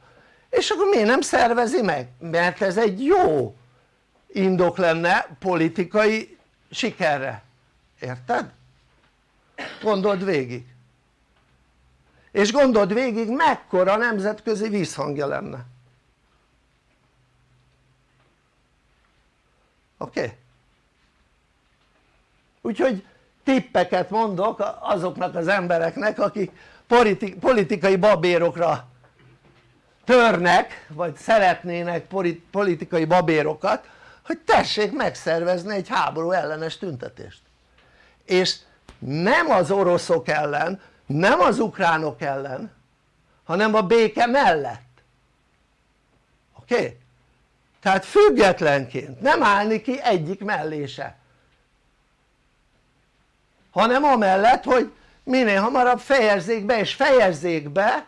Speaker 2: és akkor miért nem szervezi meg? mert ez egy jó indok lenne politikai sikerre, érted? Gondold végig és gondold végig mekkora nemzetközi vízhangja lenne oké? Okay? úgyhogy tippeket mondok azoknak az embereknek akik politikai babérokra törnek vagy szeretnének politikai babérokat hogy tessék megszervezni egy háború ellenes tüntetést és nem az oroszok ellen, nem az ukránok ellen hanem a béke mellett oké? Okay? tehát függetlenként nem állni ki egyik mellése hanem amellett hogy minél hamarabb fejezzék be és fejezzék be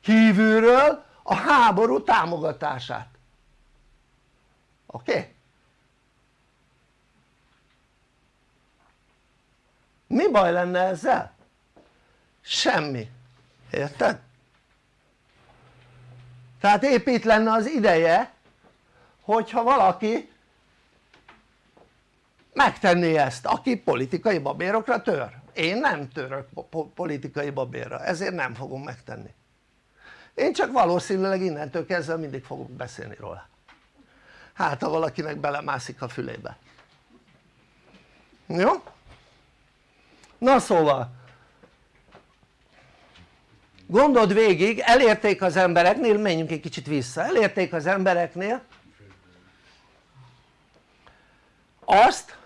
Speaker 2: kívülről a háború támogatását oké? Okay? Mi baj lenne ezzel? semmi, érted? tehát épp lenne az ideje hogyha valaki megtenné ezt aki politikai babérokra tör én nem török politikai babérra ezért nem fogom megtenni én csak valószínűleg innentől kezdve mindig fogok beszélni róla hát ha valakinek belemászik a fülébe jó? Na szóval. Gondold végig elérték az embereknél, menjünk egy kicsit vissza, elérték az embereknél azt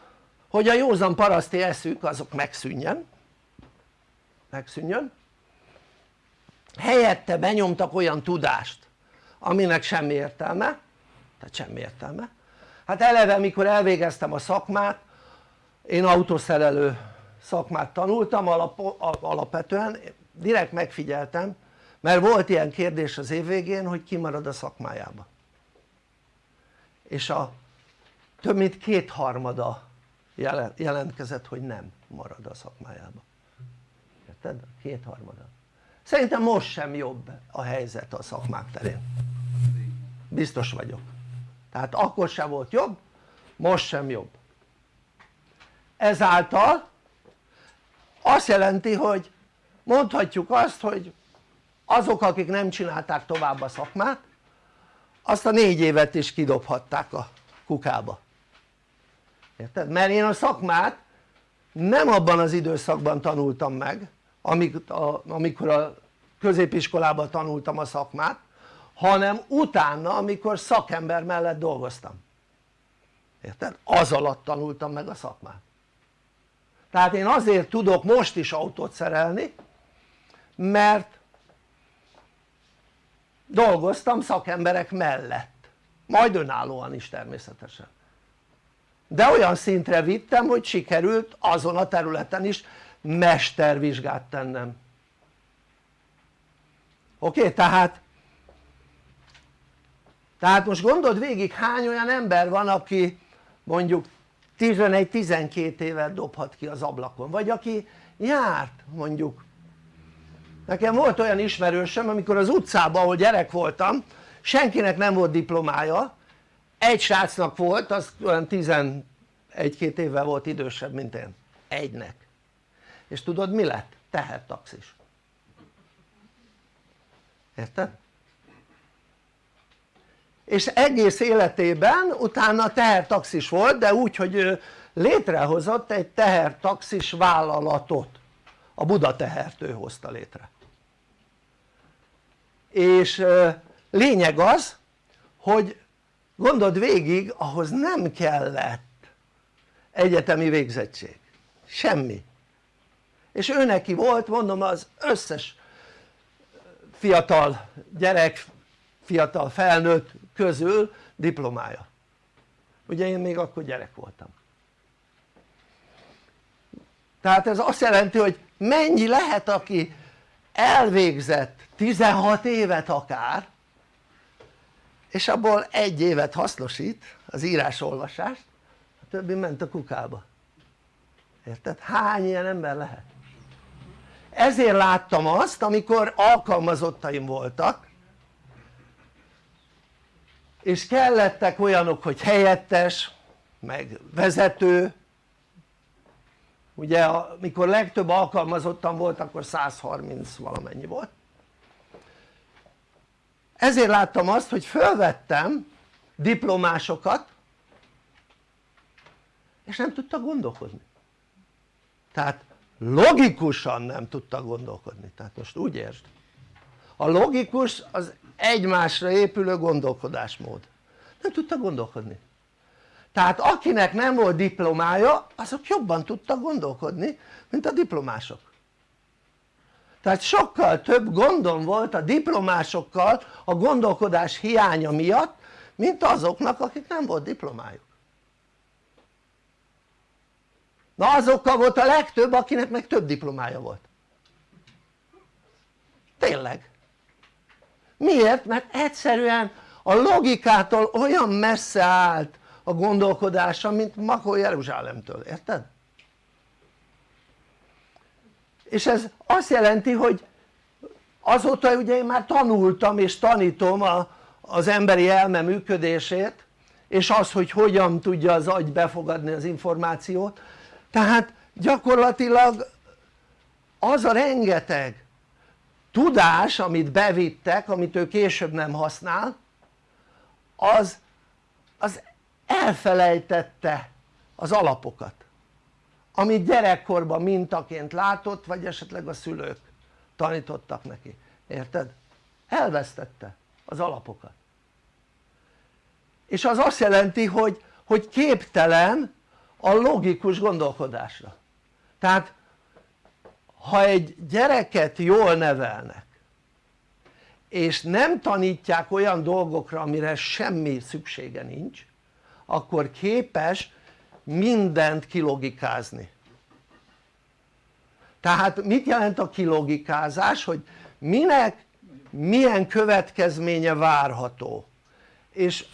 Speaker 2: hogy a józan paraszti eszük azok megszűnjen. Megszűnjön. Helyette benyomtak olyan tudást aminek semmi értelme tehát semmi értelme. Hát eleve mikor elvégeztem a szakmát én autószerelő szakmát tanultam alap, alapvetően. Direkt megfigyeltem mert volt ilyen kérdés az év végén hogy ki marad a szakmájába. És a több mint kétharmada jelentkezett hogy nem marad a szakmájába. Érted? kétharmada. Szerintem most sem jobb a helyzet a szakmák terén. Biztos vagyok. Tehát akkor sem volt jobb most sem jobb. Ezáltal azt jelenti hogy mondhatjuk azt hogy azok akik nem csinálták tovább a szakmát azt a négy évet is kidobhatták a kukába érted? mert én a szakmát nem abban az időszakban tanultam meg amikor a középiskolában tanultam a szakmát hanem utána amikor szakember mellett dolgoztam érted? az alatt tanultam meg a szakmát tehát én azért tudok most is autót szerelni mert dolgoztam szakemberek mellett majd önállóan is természetesen de olyan szintre vittem hogy sikerült azon a területen is mestervizsgát tennem oké? Tehát tehát most gondold végig hány olyan ember van aki mondjuk 11-12 évet dobhat ki az ablakon. Vagy aki járt mondjuk. Nekem volt olyan ismerősöm amikor az utcában ahol gyerek voltam senkinek nem volt diplomája. Egy srácnak volt az olyan 11-2 évvel volt idősebb mint én. Egynek. És tudod mi lett? tehertaxis. Érted? És egész életében utána tehertaxis volt de úgy hogy ő létrehozott egy tehertaxis vállalatot. A Buda tehert ő hozta létre. És lényeg az hogy gondold végig ahhoz nem kellett egyetemi végzettség. Semmi. És ő neki volt mondom az összes fiatal gyerek fiatal felnőtt közül diplomája ugye én még akkor gyerek voltam tehát ez azt jelenti hogy mennyi lehet aki elvégzett 16 évet akár és abból egy évet hasznosít az írás-olvasást a többi ment a kukába érted? hány ilyen ember lehet? ezért láttam azt amikor alkalmazottaim voltak és kellettek olyanok hogy helyettes meg vezető. Ugye amikor legtöbb alkalmazottan volt akkor 130 valamennyi volt. Ezért láttam azt hogy fölvettem diplomásokat és nem tudtak gondolkodni. Tehát logikusan nem tudtak gondolkodni. Tehát most úgy értsd. A logikus az egymásra épülő gondolkodásmód. Nem tudtak gondolkodni. Tehát akinek nem volt diplomája azok jobban tudtak gondolkodni mint a diplomások. Tehát sokkal több gondom volt a diplomásokkal a gondolkodás hiánya miatt mint azoknak akik nem volt diplomájuk. Na azokkal volt a legtöbb akinek meg több diplomája volt. Tényleg miért? mert egyszerűen a logikától olyan messze állt a gondolkodása mint Makó Jeruzsálemtől, érted? és ez azt jelenti hogy azóta ugye én már tanultam és tanítom a, az emberi elme működését és az hogy hogyan tudja az agy befogadni az információt tehát gyakorlatilag az a rengeteg tudás amit bevittek amit ő később nem használ az, az elfelejtette az alapokat amit gyerekkorban mintaként látott vagy esetleg a szülők tanítottak neki, érted? elvesztette az alapokat. És az azt jelenti hogy, hogy képtelen a logikus gondolkodásra. Tehát ha egy gyereket jól nevelnek és nem tanítják olyan dolgokra amire semmi szüksége nincs akkor képes mindent kilogikázni. Tehát mit jelent a kilogikázás? hogy minek milyen következménye várható? És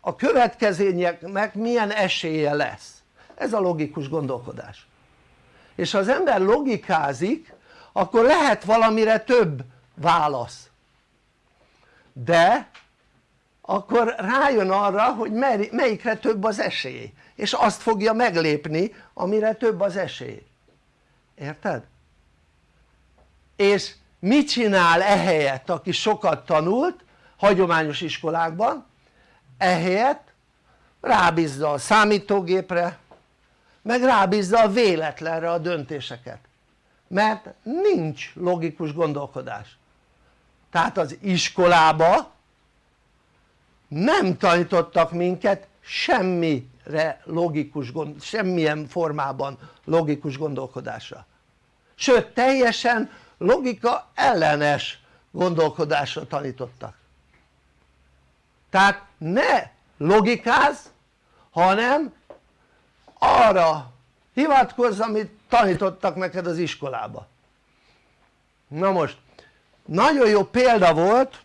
Speaker 2: a következményeknek milyen esélye lesz? Ez a logikus gondolkodás és ha az ember logikázik akkor lehet valamire több válasz. De akkor rájön arra hogy melyikre több az esély. És azt fogja meglépni amire több az esély. Érted? és mit csinál ehelyett aki sokat tanult hagyományos iskolákban? Ehelyett rábízza a számítógépre meg rábízza a véletlenre a döntéseket. Mert nincs logikus gondolkodás. Tehát az iskolába nem tanítottak minket semmire logikus, semmilyen formában logikus gondolkodásra. Sőt teljesen logika ellenes gondolkodásra tanítottak. Tehát ne logikáz hanem arra hivatkozz amit tanítottak neked az iskolába. Na most nagyon jó példa volt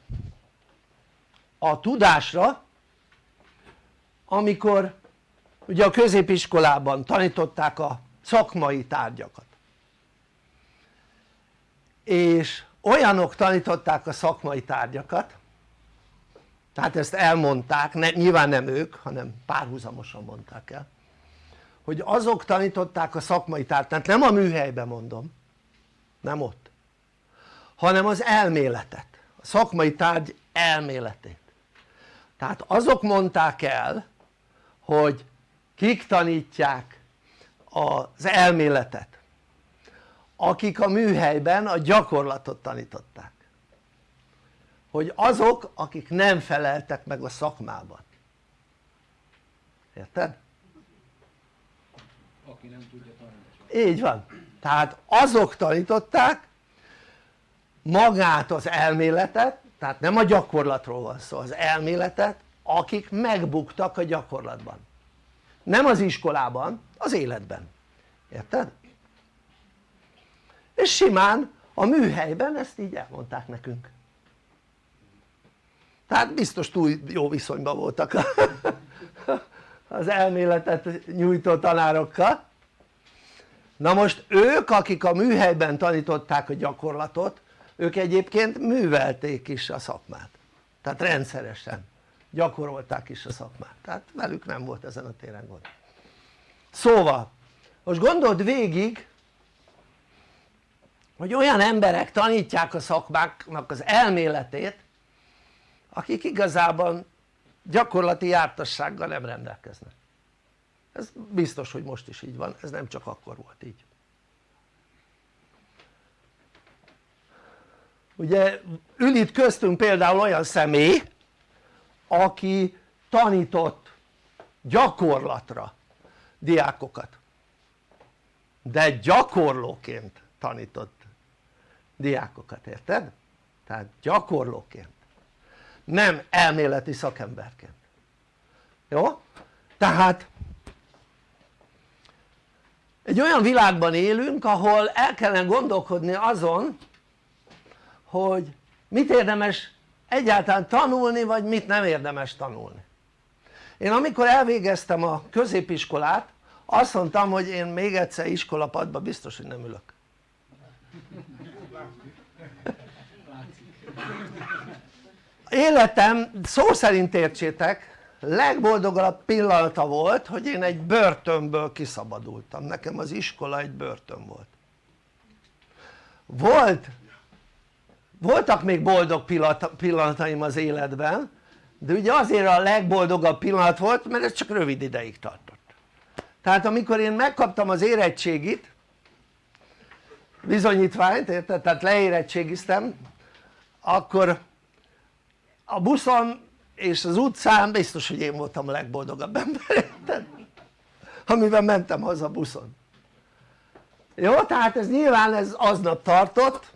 Speaker 2: a tudásra amikor ugye a középiskolában tanították a szakmai tárgyakat. És olyanok tanították a szakmai tárgyakat tehát ezt elmondták, ne, nyilván nem ők hanem párhuzamosan mondták el hogy azok tanították a szakmai tárgyat, nem a műhelyben mondom nem ott hanem az elméletet, a szakmai tárgy elméletét. Tehát azok mondták el hogy kik tanítják az elméletet akik a műhelyben a gyakorlatot tanították. Hogy azok akik nem feleltek meg a szakmában. Érted?
Speaker 3: Aki nem tudja tanítani.
Speaker 2: Így van, tehát azok tanították magát az elméletet tehát nem a gyakorlatról van szó, az elméletet akik megbuktak a gyakorlatban. Nem az iskolában, az életben, érted? és simán a műhelyben ezt így elmondták nekünk. Tehát biztos túl jó viszonyban voltak [LAUGHS] az elméletet nyújtó tanárokkal na most ők akik a műhelyben tanították a gyakorlatot ők egyébként művelték is a szakmát. Tehát rendszeresen gyakorolták is a szakmát. Tehát velük nem volt ezen a téren gond. Szóval most gondold végig hogy olyan emberek tanítják a szakmáknak az elméletét akik igazában gyakorlati jártassággal nem rendelkeznek ez biztos hogy most is így van, ez nem csak akkor volt így. Ugye ül itt köztünk például olyan személy aki tanított gyakorlatra diákokat. De gyakorlóként tanított diákokat, érted? tehát gyakorlóként. Nem elméleti szakemberként. Jó? tehát egy olyan világban élünk ahol el kellene gondolkodni azon hogy mit érdemes egyáltalán tanulni vagy mit nem érdemes tanulni. Én amikor elvégeztem a középiskolát azt mondtam hogy én még egyszer iskolapadba biztos hogy nem ülök. Életem szó szerint értsétek legboldogabb pillanata volt hogy én egy börtönből kiszabadultam, nekem az iskola egy börtön volt. Volt voltak még boldog pillanataim az életben de ugye azért a legboldogabb pillanat volt mert ez csak rövid ideig tartott. Tehát amikor én megkaptam az érettségit bizonyítványt érted? tehát leérettségiztem akkor a buszon és az utcán biztos hogy én voltam a legboldogabb ember amiben mentem haza buszon. Jó? tehát ez nyilván ez aznap tartott.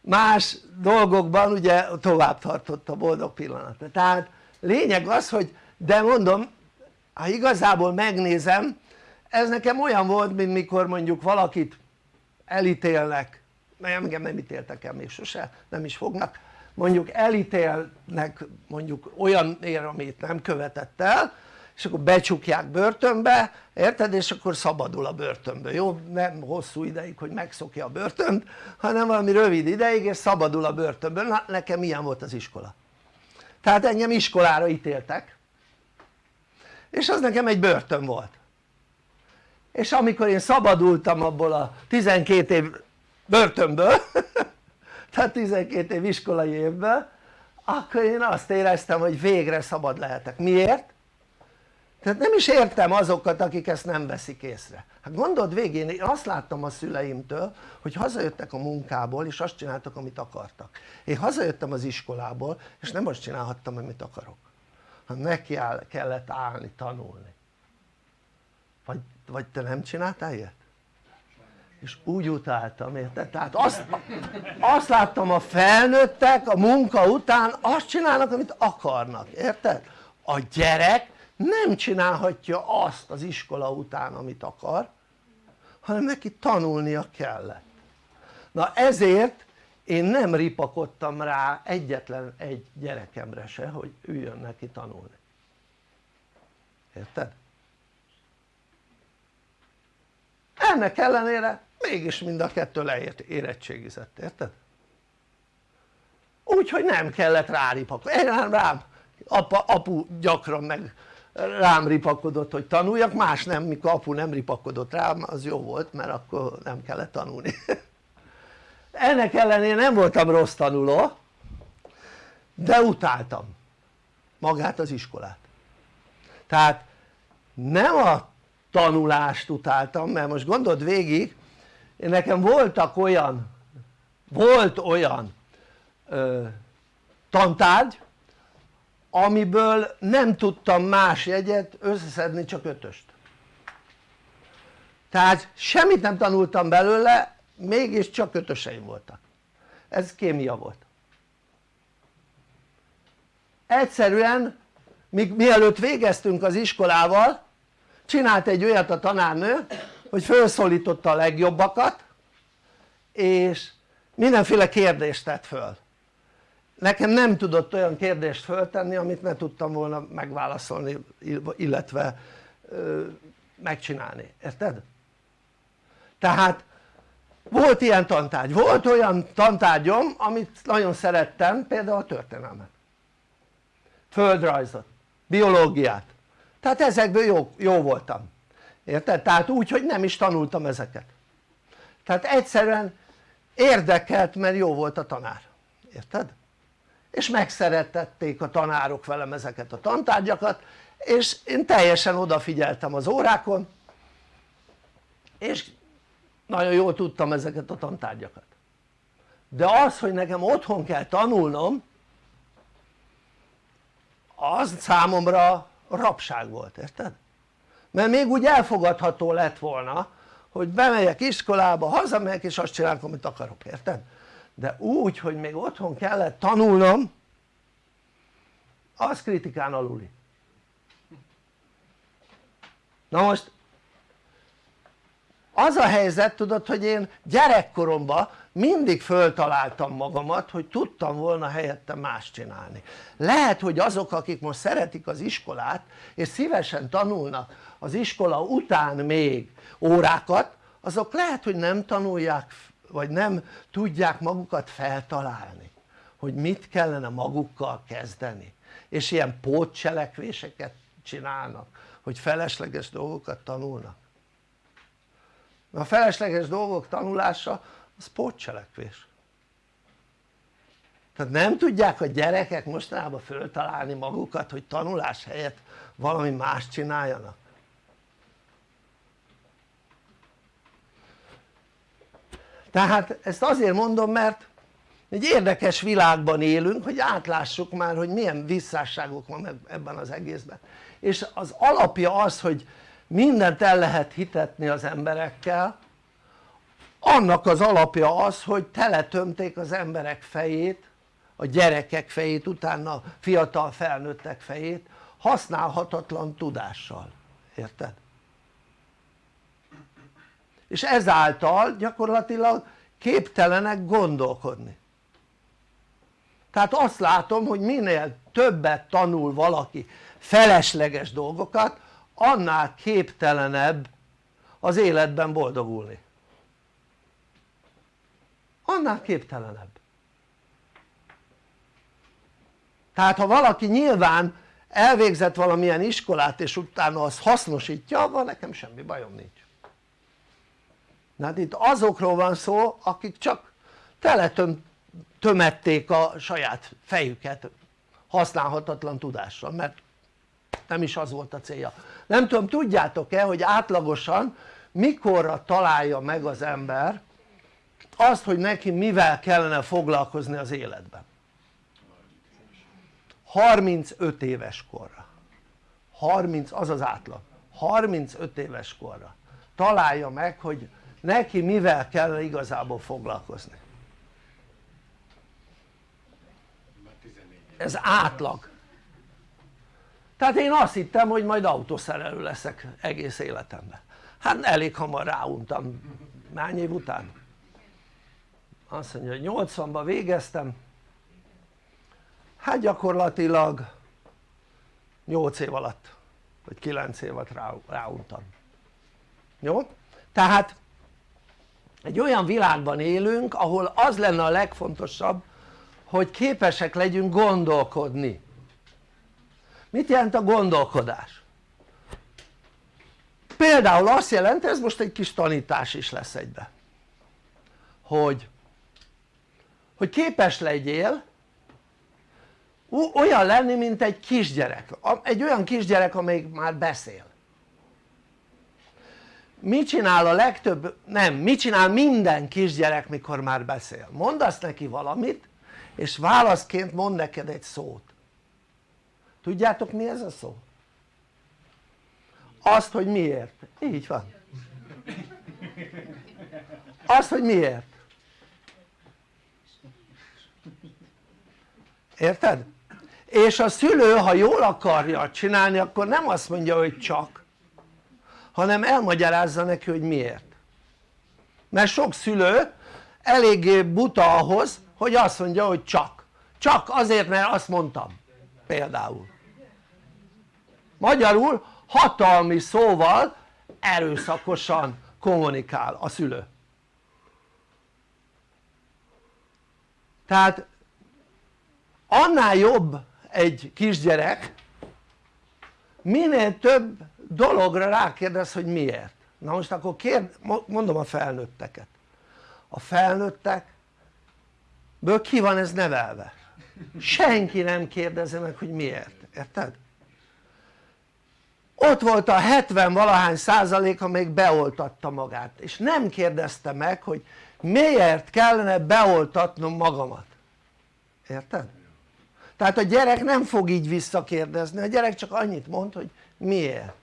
Speaker 2: Más dolgokban ugye tovább tartott a boldog pillanat tehát lényeg az hogy de mondom ha igazából megnézem ez nekem olyan volt mint mikor mondjuk valakit elítélnek. Mert engem nem ítéltek el még sose nem is fognak mondjuk elítélnek mondjuk olyanért amit nem követett el és akkor becsukják börtönbe, érted? és akkor szabadul a börtönből, jó? nem hosszú ideig hogy megszokja a börtönt hanem valami rövid ideig és szabadul a börtönből, na nekem ilyen volt az iskola tehát engem iskolára ítéltek és az nekem egy börtön volt és amikor én szabadultam abból a 12 év börtönből [LAUGHS] tehát 12 év iskolai évből akkor én azt éreztem hogy végre szabad lehetek, miért? tehát nem is értem azokat akik ezt nem veszik észre. Hát gondold végén én azt láttam a szüleimtől hogy hazajöttek a munkából és azt csináltak amit akartak. Én hazajöttem az iskolából és nem azt csinálhattam amit akarok. Hanem neki kellett állni tanulni. Vagy, vagy te nem csináltál ilyet? És úgy utáltam érted? tehát azt, azt láttam a felnőttek a munka után azt csinálnak amit akarnak érted? a gyerek nem csinálhatja azt az iskola után amit akar hanem neki tanulnia kellett na ezért én nem ripakodtam rá egyetlen egy gyerekemre se hogy üljön neki tanulni érted? ennek ellenére mégis mind a kettő leért érettségizett, érted? úgyhogy nem kellett ráripakodni, én rám apa, apu gyakran meg rám ripakodott hogy tanuljak, más nem, mikor apu nem ripakodott rám az jó volt mert akkor nem kellett tanulni. [LAUGHS] Ennek ellenére nem voltam rossz tanuló de utáltam magát az iskolát. Tehát nem a tanulást utáltam mert most gondold végig nekem voltak olyan volt olyan ö, tantárgy amiből nem tudtam más jegyet összeszedni csak ötöst. Tehát semmit nem tanultam belőle mégis csak ötöseim voltak. Ez kémia volt. Egyszerűen míg, mielőtt végeztünk az iskolával csinált egy olyat a tanárnő hogy felszólította a legjobbakat és mindenféle kérdést tett föl. Nekem nem tudott olyan kérdést föltenni amit ne tudtam volna megválaszolni illetve ö, megcsinálni, érted? tehát volt ilyen tantárgy, volt olyan tantárgyom amit nagyon szerettem például a történelmet. Földrajzot, biológiát. Tehát ezekből jó, jó voltam érted? tehát úgy hogy nem is tanultam ezeket tehát egyszerűen érdekelt mert jó volt a tanár, érted? és megszerettették a tanárok velem ezeket a tantárgyakat és én teljesen odafigyeltem az órákon és nagyon jól tudtam ezeket a tantárgyakat de az hogy nekem otthon kell tanulnom az számomra rabság volt, érted? Mert még úgy elfogadható lett volna hogy bemegyek iskolába, hazamegyek és azt csinálok amit akarok, érted? de úgy hogy még otthon kellett tanulnom az kritikán aluli na most az a helyzet tudod hogy én gyerekkoromban mindig föltaláltam magamat hogy tudtam volna helyette más csinálni. Lehet hogy azok akik most szeretik az iskolát és szívesen tanulnak az iskola után még órákat azok lehet hogy nem tanulják vagy nem tudják magukat feltalálni hogy mit kellene magukkal kezdeni. És ilyen pótcselekvéseket csinálnak hogy felesleges dolgokat tanulnak a felesleges dolgok tanulása az pótcselekvés. Tehát nem tudják a gyerekek mostanában föltalálni magukat hogy tanulás helyett valami más csináljanak? Tehát ezt azért mondom mert egy érdekes világban élünk hogy átlássuk már hogy milyen visszásságok van ebben az egészben. És az alapja az hogy mindent el lehet hitetni az emberekkel. Annak az alapja az hogy teletömték az emberek fejét a gyerekek fejét utána fiatal felnőttek fejét használhatatlan tudással, érted? és ezáltal gyakorlatilag képtelenek gondolkodni. Tehát azt látom hogy minél többet tanul valaki felesleges dolgokat annál képtelenebb az életben boldogulni. Annál képtelenebb. Tehát ha valaki nyilván elvégzett valamilyen iskolát és utána azt hasznosítja akkor nekem semmi bajom nincs. Na hát itt azokról van szó akik csak teletömették a saját fejüket használhatatlan tudással mert nem is az volt a célja nem tudom tudjátok-e hogy átlagosan mikorra találja meg az ember azt hogy neki mivel kellene foglalkozni az életben? 35 éves korra. 30 az az átlag. 35 éves korra. Találja meg hogy neki mivel kell igazából foglalkozni. Ez átlag tehát én azt hittem hogy majd autószerelő leszek egész életemben hát elég hamar ráuntam hány év után? azt mondja hogy 80-ban végeztem hát gyakorlatilag 8 év alatt vagy 9 év alatt rá, ráuntam jó? tehát egy olyan világban élünk ahol az lenne a legfontosabb hogy képesek legyünk gondolkodni mit jelent a gondolkodás? például azt jelenti, ez most egy kis tanítás is lesz egybe hogy hogy képes legyél olyan lenni mint egy kisgyerek, egy olyan kisgyerek amelyik már beszél mit csinál a legtöbb, nem, mit csinál minden kisgyerek mikor már beszél? mondasz neki valamit és válaszként mond neked egy szót tudjátok mi ez a szó? azt hogy miért, így van. Azt hogy miért. Érted? és a szülő ha jól akarja csinálni akkor nem azt mondja hogy csak hanem elmagyarázza neki hogy miért. Mert sok szülő eléggé buta ahhoz hogy azt mondja hogy csak. Csak azért mert azt mondtam például magyarul hatalmi szóval erőszakosan kommunikál a szülő. Tehát annál jobb egy kisgyerek minél több dologra rákérdez hogy miért. Na most akkor kérd, mondom a felnőtteket. A felnőttekből ki van ez nevelve? Senki nem kérdezi meg hogy miért, érted? Ott volt a 70 valahány százalék amelyik beoltatta magát és nem kérdezte meg hogy miért kellene beoltatnom magamat érted? tehát a gyerek nem fog így visszakérdezni, a gyerek csak annyit mond hogy miért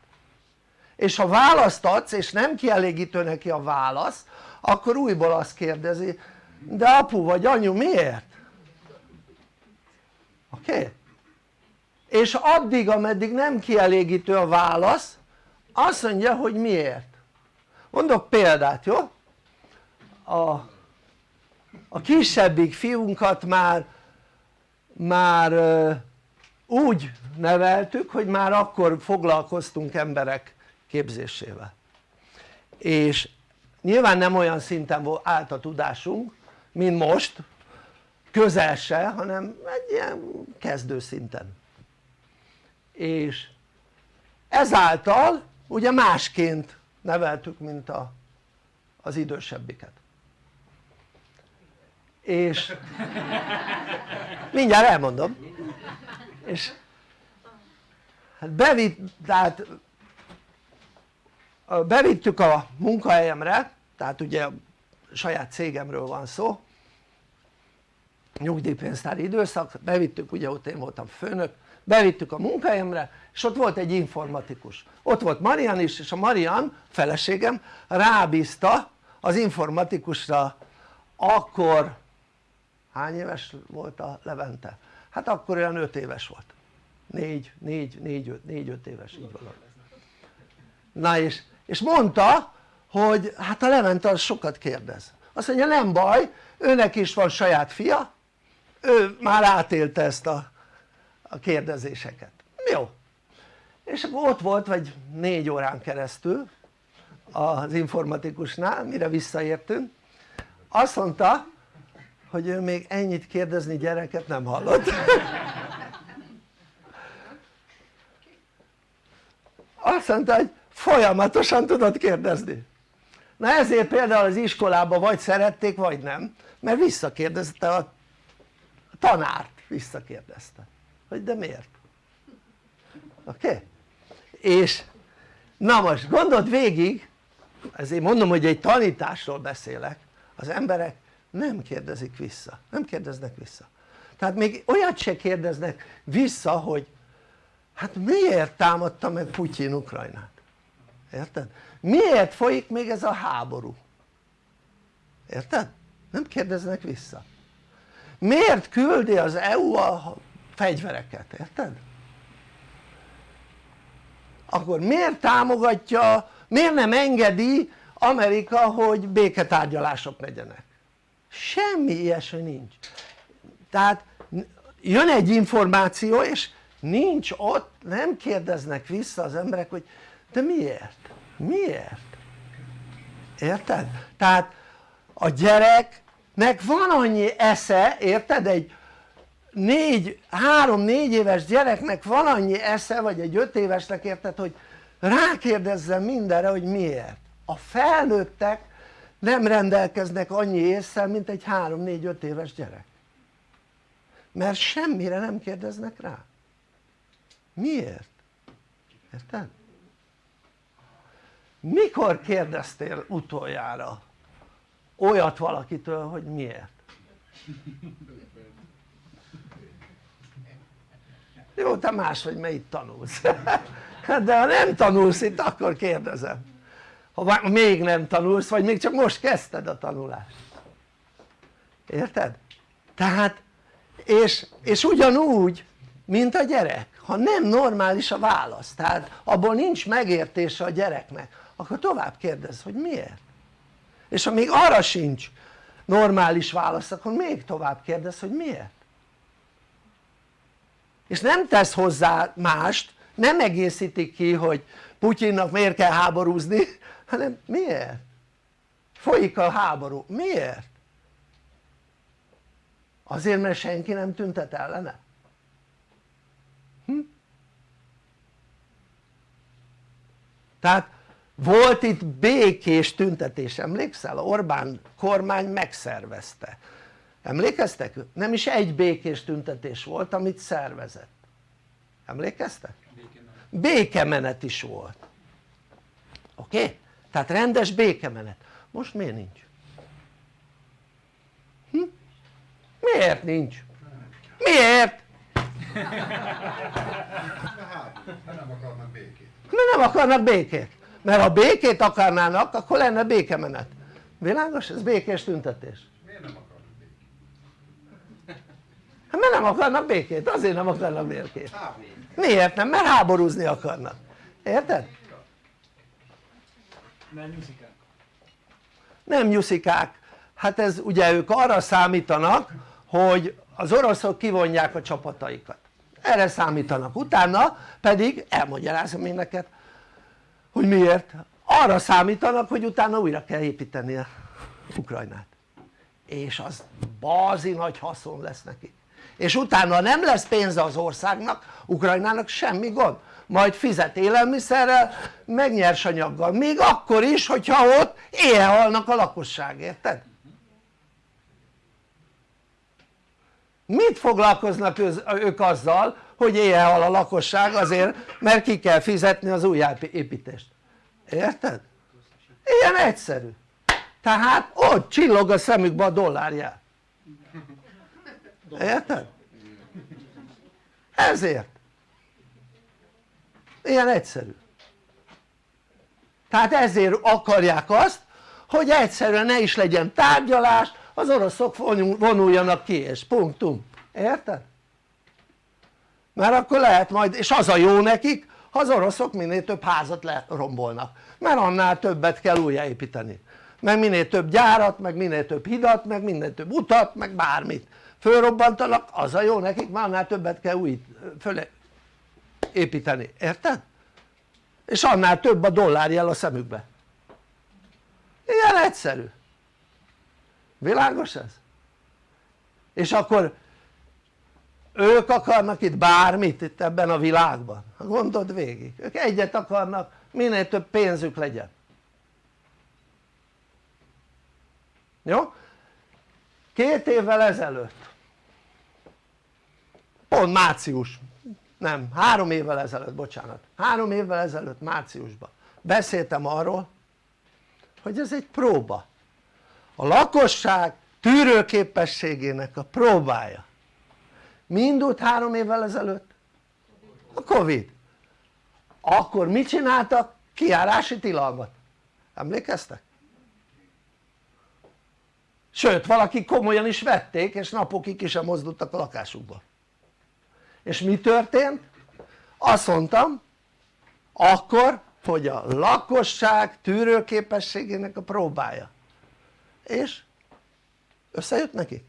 Speaker 2: és ha választ adsz és nem kielégítő neki a válasz akkor újból azt kérdezi de apu vagy anyu miért? oké? Okay? És addig ameddig nem kielégítő a válasz azt mondja hogy miért. Mondok példát jó? a, a kisebbik fiunkat már már úgy neveltük hogy már akkor foglalkoztunk emberek képzésével. És nyilván nem olyan szinten állt a tudásunk mint most közel se hanem egy ilyen kezdő szinten és ezáltal ugye másként neveltük mint a, az idősebbiket. És mindjárt elmondom. És hát bevitt, tehát bevittük a munkahelyemre tehát ugye saját cégemről van szó nyugdíjpénztári időszak, bevittük ugye ott én voltam főnök bevittük a munkahelyemre és ott volt egy informatikus. Ott volt Marian is és a Marian feleségem rábízta az informatikusra akkor hány éves volt a Levente? hát akkor olyan 5 éves volt. 4, 4, 4, 5, 4, 5 éves így valahogy na és, és mondta hogy hát a Levente az sokat kérdez. Azt mondja nem baj őnek is van saját fia ő már átélte ezt a, a kérdezéseket. Jó. És ott volt vagy négy órán keresztül az informatikusnál mire visszaértünk azt mondta hogy ő még ennyit kérdezni gyereket nem hallott. Azt mondta hogy folyamatosan tudod kérdezni. Na ezért például az iskolában vagy szerették vagy nem mert visszakérdezte a tanárt visszakérdezte hogy de miért oké? Okay? és na most gondold végig ezért mondom hogy egy tanításról beszélek az emberek nem kérdezik vissza, nem kérdeznek vissza tehát még olyat se kérdeznek vissza hogy hát miért támadta meg Putyin Ukrajnát érted? miért folyik még ez a háború? érted? nem kérdeznek vissza miért küldi az EU a fegyvereket, érted? akkor miért támogatja, miért nem engedi Amerika hogy béketárgyalások legyenek? semmi ilyesmi nincs tehát jön egy információ és nincs ott, nem kérdeznek vissza az emberek hogy de miért? miért? érted? tehát a gyereknek van annyi esze, érted? egy négy, három-négy éves gyereknek van annyi esze, vagy egy öt évesnek érted, hogy rákérdezzen mindenre, hogy miért a felnőttek nem rendelkeznek annyi észsel mint egy 3-4-5 éves gyerek mert semmire nem kérdeznek rá miért? érted? mikor kérdeztél utoljára olyat valakitől hogy miért? Jó te más vagy mert itt tanulsz [LAUGHS] de ha nem tanulsz itt akkor kérdezem. Ha még nem tanulsz vagy még csak most kezdted a tanulást. Érted? tehát és, és ugyanúgy mint a gyerek. Ha nem normális a válasz tehát abból nincs megértése a gyereknek akkor tovább kérdez hogy miért? És ha még arra sincs normális válasz akkor még tovább kérdez hogy miért és nem tesz hozzá mást nem egészítik ki hogy Putyinnak miért kell háborúzni [LAUGHS] hanem miért? folyik a háború, miért? azért mert senki nem tüntet ellene? Hm? tehát volt itt békés tüntetés, emlékszel? Orbán kormány megszervezte emlékeztek? nem is egy békés tüntetés volt amit szervezett emlékeztek? békemenet is volt oké? Tehát rendes békemenet most miért nincs? Hm? miért nincs? miért?
Speaker 3: nem akarnak békét
Speaker 2: mert nem akarnak békét mert ha békét akarnának akkor lenne békemenet világos? ez békés tüntetés
Speaker 3: miért nem akarnak békét?
Speaker 2: Hát mert nem akarnak békét, azért nem akarnak békét. Miért nem? mert háborúzni akarnak. Érted?
Speaker 3: nem nyuszikák.
Speaker 2: Nem nyuszikák. Hát ez ugye ők arra számítanak hogy az oroszok kivonják a csapataikat. Erre számítanak. Utána pedig elmagyarázom én neked hogy miért. Arra számítanak hogy utána újra kell építeni a Ukrajnát. És az bazi nagy haszon lesz neki és utána nem lesz pénze az országnak, Ukrajnának semmi gond. Majd fizet élelmiszerrel meg nyersanyaggal, még akkor is hogyha ott éjjel halnak a lakosság, érted? mit foglalkoznak ők azzal hogy éjjel a lakosság azért mert ki kell fizetni az újjáépítést? Érted? ilyen egyszerű. Tehát ott csillog a szemükbe a dollárjel érted? ezért. Ilyen egyszerű. Tehát ezért akarják azt hogy egyszerűen ne is legyen tárgyalás az oroszok vonuljanak ki és punktum, érted? mert akkor lehet majd, és az a jó nekik ha az oroszok minél több házat lerombolnak. Mert annál többet kell újjáépíteni. Meg minél több gyárat, meg minél több hidat, meg minél több utat, meg bármit fölrobbantanak, az a jó nekik, már annál többet kell új föl építeni, érted? és annál több a dollárjel a szemükbe ilyen egyszerű világos ez? és akkor ők akarnak itt bármit itt ebben a világban, gondold végig, ők egyet akarnak minél több pénzük legyen jó? két évvel ezelőtt pont március nem, három évvel ezelőtt, bocsánat három évvel ezelőtt márciusban beszéltem arról hogy ez egy próba a lakosság tűrőképességének a próbája mi indult három évvel ezelőtt? a Covid akkor mit csináltak? kiárási tilalmat emlékeztek? sőt valaki komolyan is vették és napokig ki sem mozdultak a lakásukból és mi történt? azt mondtam akkor hogy a lakosság tűrőképességének a próbája és összejött nekik?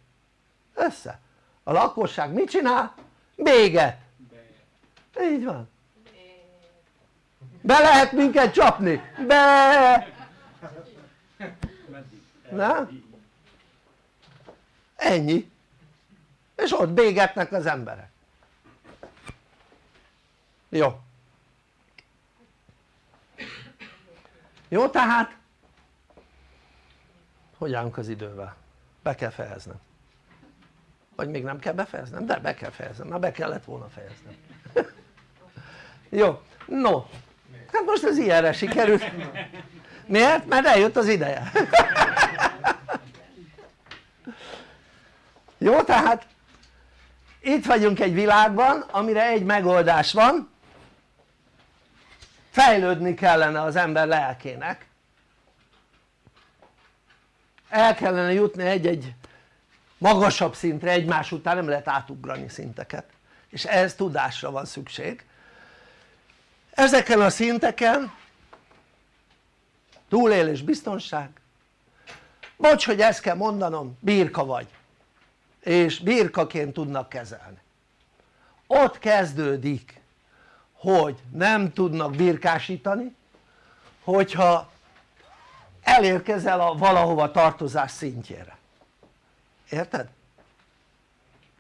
Speaker 2: össze a lakosság mit csinál? béget így van be lehet minket csapni? be na? ennyi és ott bégetnek az emberek jó. Jó tehát? Hogy állunk az idővel? be kell fejeznem vagy még nem kell befejeznem? de be kell fejeznem, már be kellett volna fejeznem. [LAUGHS] Jó, no. Hát most ez ilyenre sikerült. Miért? mert eljött az ideje. [LAUGHS] Jó tehát itt vagyunk egy világban amire egy megoldás van fejlődni kellene az ember lelkének. El kellene jutni egy-egy magasabb szintre egymás után nem lehet átugrani szinteket. És ehhez tudásra van szükség. Ezeken a szinteken túlélés biztonság. Bocs hogy ezt kell mondanom birka vagy. És birkaként tudnak kezelni. Ott kezdődik hogy nem tudnak birkásítani hogyha elérkezel a valahova tartozás szintjére érted?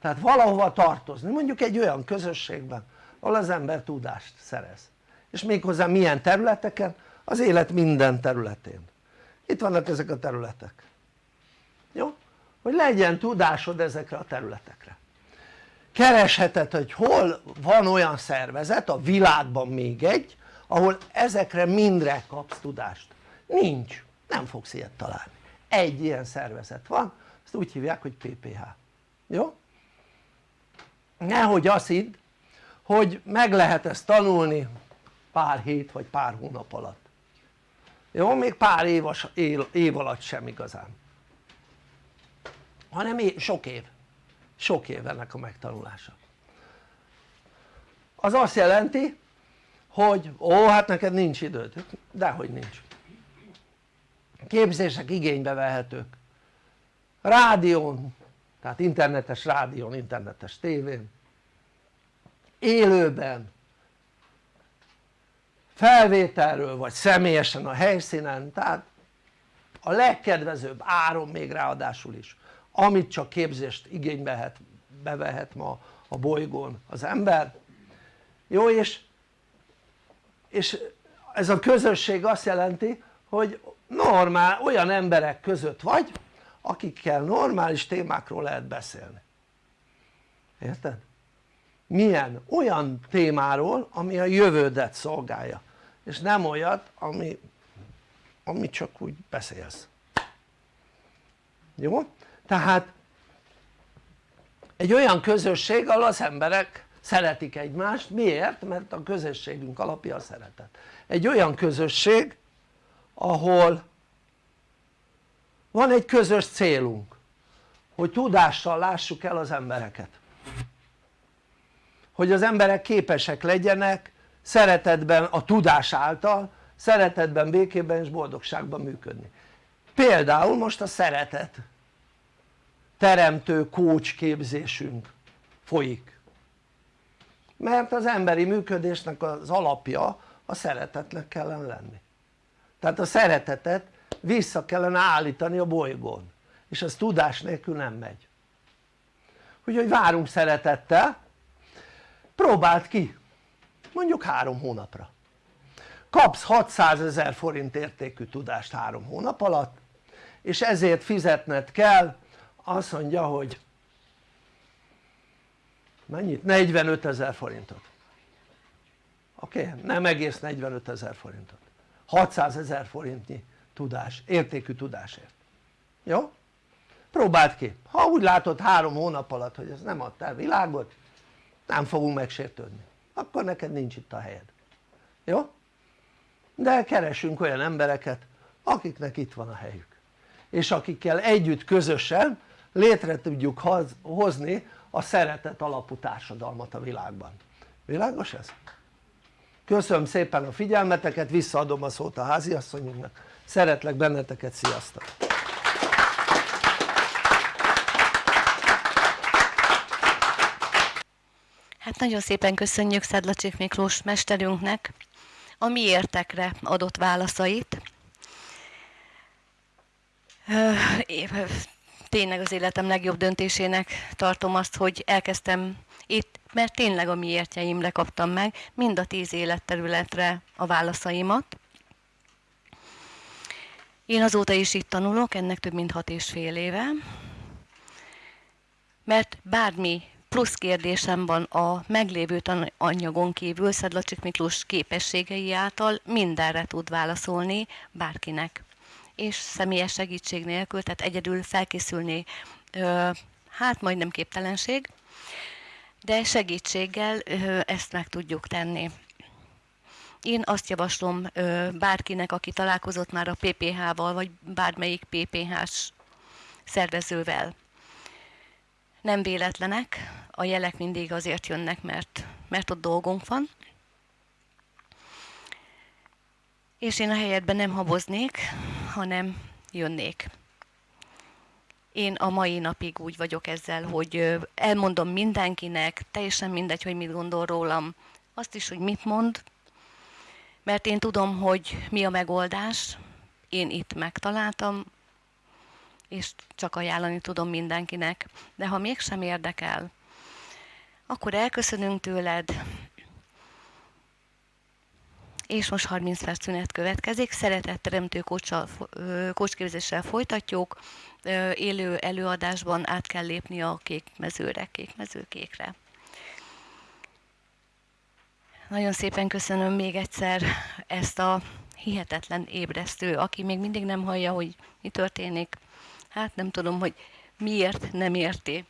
Speaker 2: tehát valahova tartozni mondjuk egy olyan közösségben ahol az ember tudást szerez és méghozzá milyen területeken? az élet minden területén itt vannak ezek a területek jó? hogy legyen tudásod ezekre a területekre keresheted hogy hol van olyan szervezet a világban még egy ahol ezekre mindre kapsz tudást. Nincs, nem fogsz ilyet találni. Egy ilyen szervezet van. Ezt úgy hívják hogy PPH jó? nehogy azt hidd hogy meg lehet ezt tanulni pár hét vagy pár hónap alatt. Jó? még pár év, év alatt sem igazán. Hanem sok év sok év ennek a megtanulása. Az azt jelenti hogy ó hát neked nincs időd, dehogy nincs. Képzések igénybe vehetők. Rádión, tehát internetes rádión, internetes tévén. Élőben. Felvételről vagy személyesen a helyszínen. Tehát a legkedvezőbb áron még ráadásul is amit csak képzést igénybe bevehet ma a bolygón az ember jó és, és ez a közösség azt jelenti hogy normál olyan emberek között vagy akikkel normális témákról lehet beszélni érted? milyen? olyan témáról ami a jövődet szolgálja és nem olyat ami, ami csak úgy beszélsz jó? Tehát egy olyan közösség ahol az emberek szeretik egymást, miért? mert a közösségünk alapja a szeretet. Egy olyan közösség ahol van egy közös célunk hogy tudással lássuk el az embereket. Hogy az emberek képesek legyenek szeretetben a tudás által szeretetben, békében és boldogságban működni. Például most a szeretet teremtő coach képzésünk folyik. Mert az emberi működésnek az alapja a szeretetnek kellene lenni. Tehát a szeretetet vissza kellene állítani a bolygón és az tudás nélkül nem megy. Úgyhogy várunk szeretettel. Próbáld ki mondjuk három hónapra. Kapsz 600 ezer forint értékű tudást három hónap alatt és ezért fizetned kell azt mondja hogy mennyit? 45 ezer forintot oké? Okay? nem egész 45 ezer forintot 600 ezer forintnyi tudás, értékű tudásért jó? próbáld ki, ha úgy látod három hónap alatt hogy ez nem adtál világot nem fogunk megsértődni akkor neked nincs itt a helyed jó? de keresünk olyan embereket akiknek itt van a helyük és akikkel együtt közösen létre tudjuk hozni a szeretet alapú társadalmat a világban világos ez? köszönöm szépen a figyelmeteket visszaadom a szót a háziasszonyunknak szeretlek benneteket sziasztok
Speaker 1: Hát nagyon szépen köszönjük Szedlacsik Miklós mesterünknek a miértekre adott válaszait. Tényleg az életem legjobb döntésének tartom azt, hogy elkezdtem itt, mert tényleg a miértjeimre kaptam meg mind a tíz életterületre a válaszaimat. Én azóta is itt tanulok, ennek több mint hat és fél éve, mert bármi plusz kérdésem van a meglévő anyagon kívül Szedlacsik Miklós képességei által mindenre tud válaszolni bárkinek és személyes segítség nélkül, tehát egyedül felkészülni hát majdnem képtelenség de segítséggel ezt meg tudjuk tenni én azt javaslom bárkinek aki találkozott már a PPH-val vagy bármelyik PPH-s szervezővel nem véletlenek, a jelek mindig azért jönnek, mert, mert ott dolgunk van. És én a helyetben nem haboznék, hanem jönnék. Én a mai napig úgy vagyok ezzel, hogy elmondom mindenkinek, teljesen mindegy, hogy mit gondol rólam, azt is, hogy mit mond, mert én tudom, hogy mi a megoldás, én itt megtaláltam, és csak ajánlani tudom mindenkinek. De ha mégsem érdekel, akkor elköszönünk tőled, és most 30 perc szünet következik. Szeretetteremtő kócsképzéssel folytatjuk. Élő előadásban át kell lépni a kék mezőre, kék mezőkékre. Nagyon szépen köszönöm még egyszer ezt a hihetetlen ébresztő, aki még mindig nem hallja, hogy mi történik hát nem tudom, hogy miért nem érti.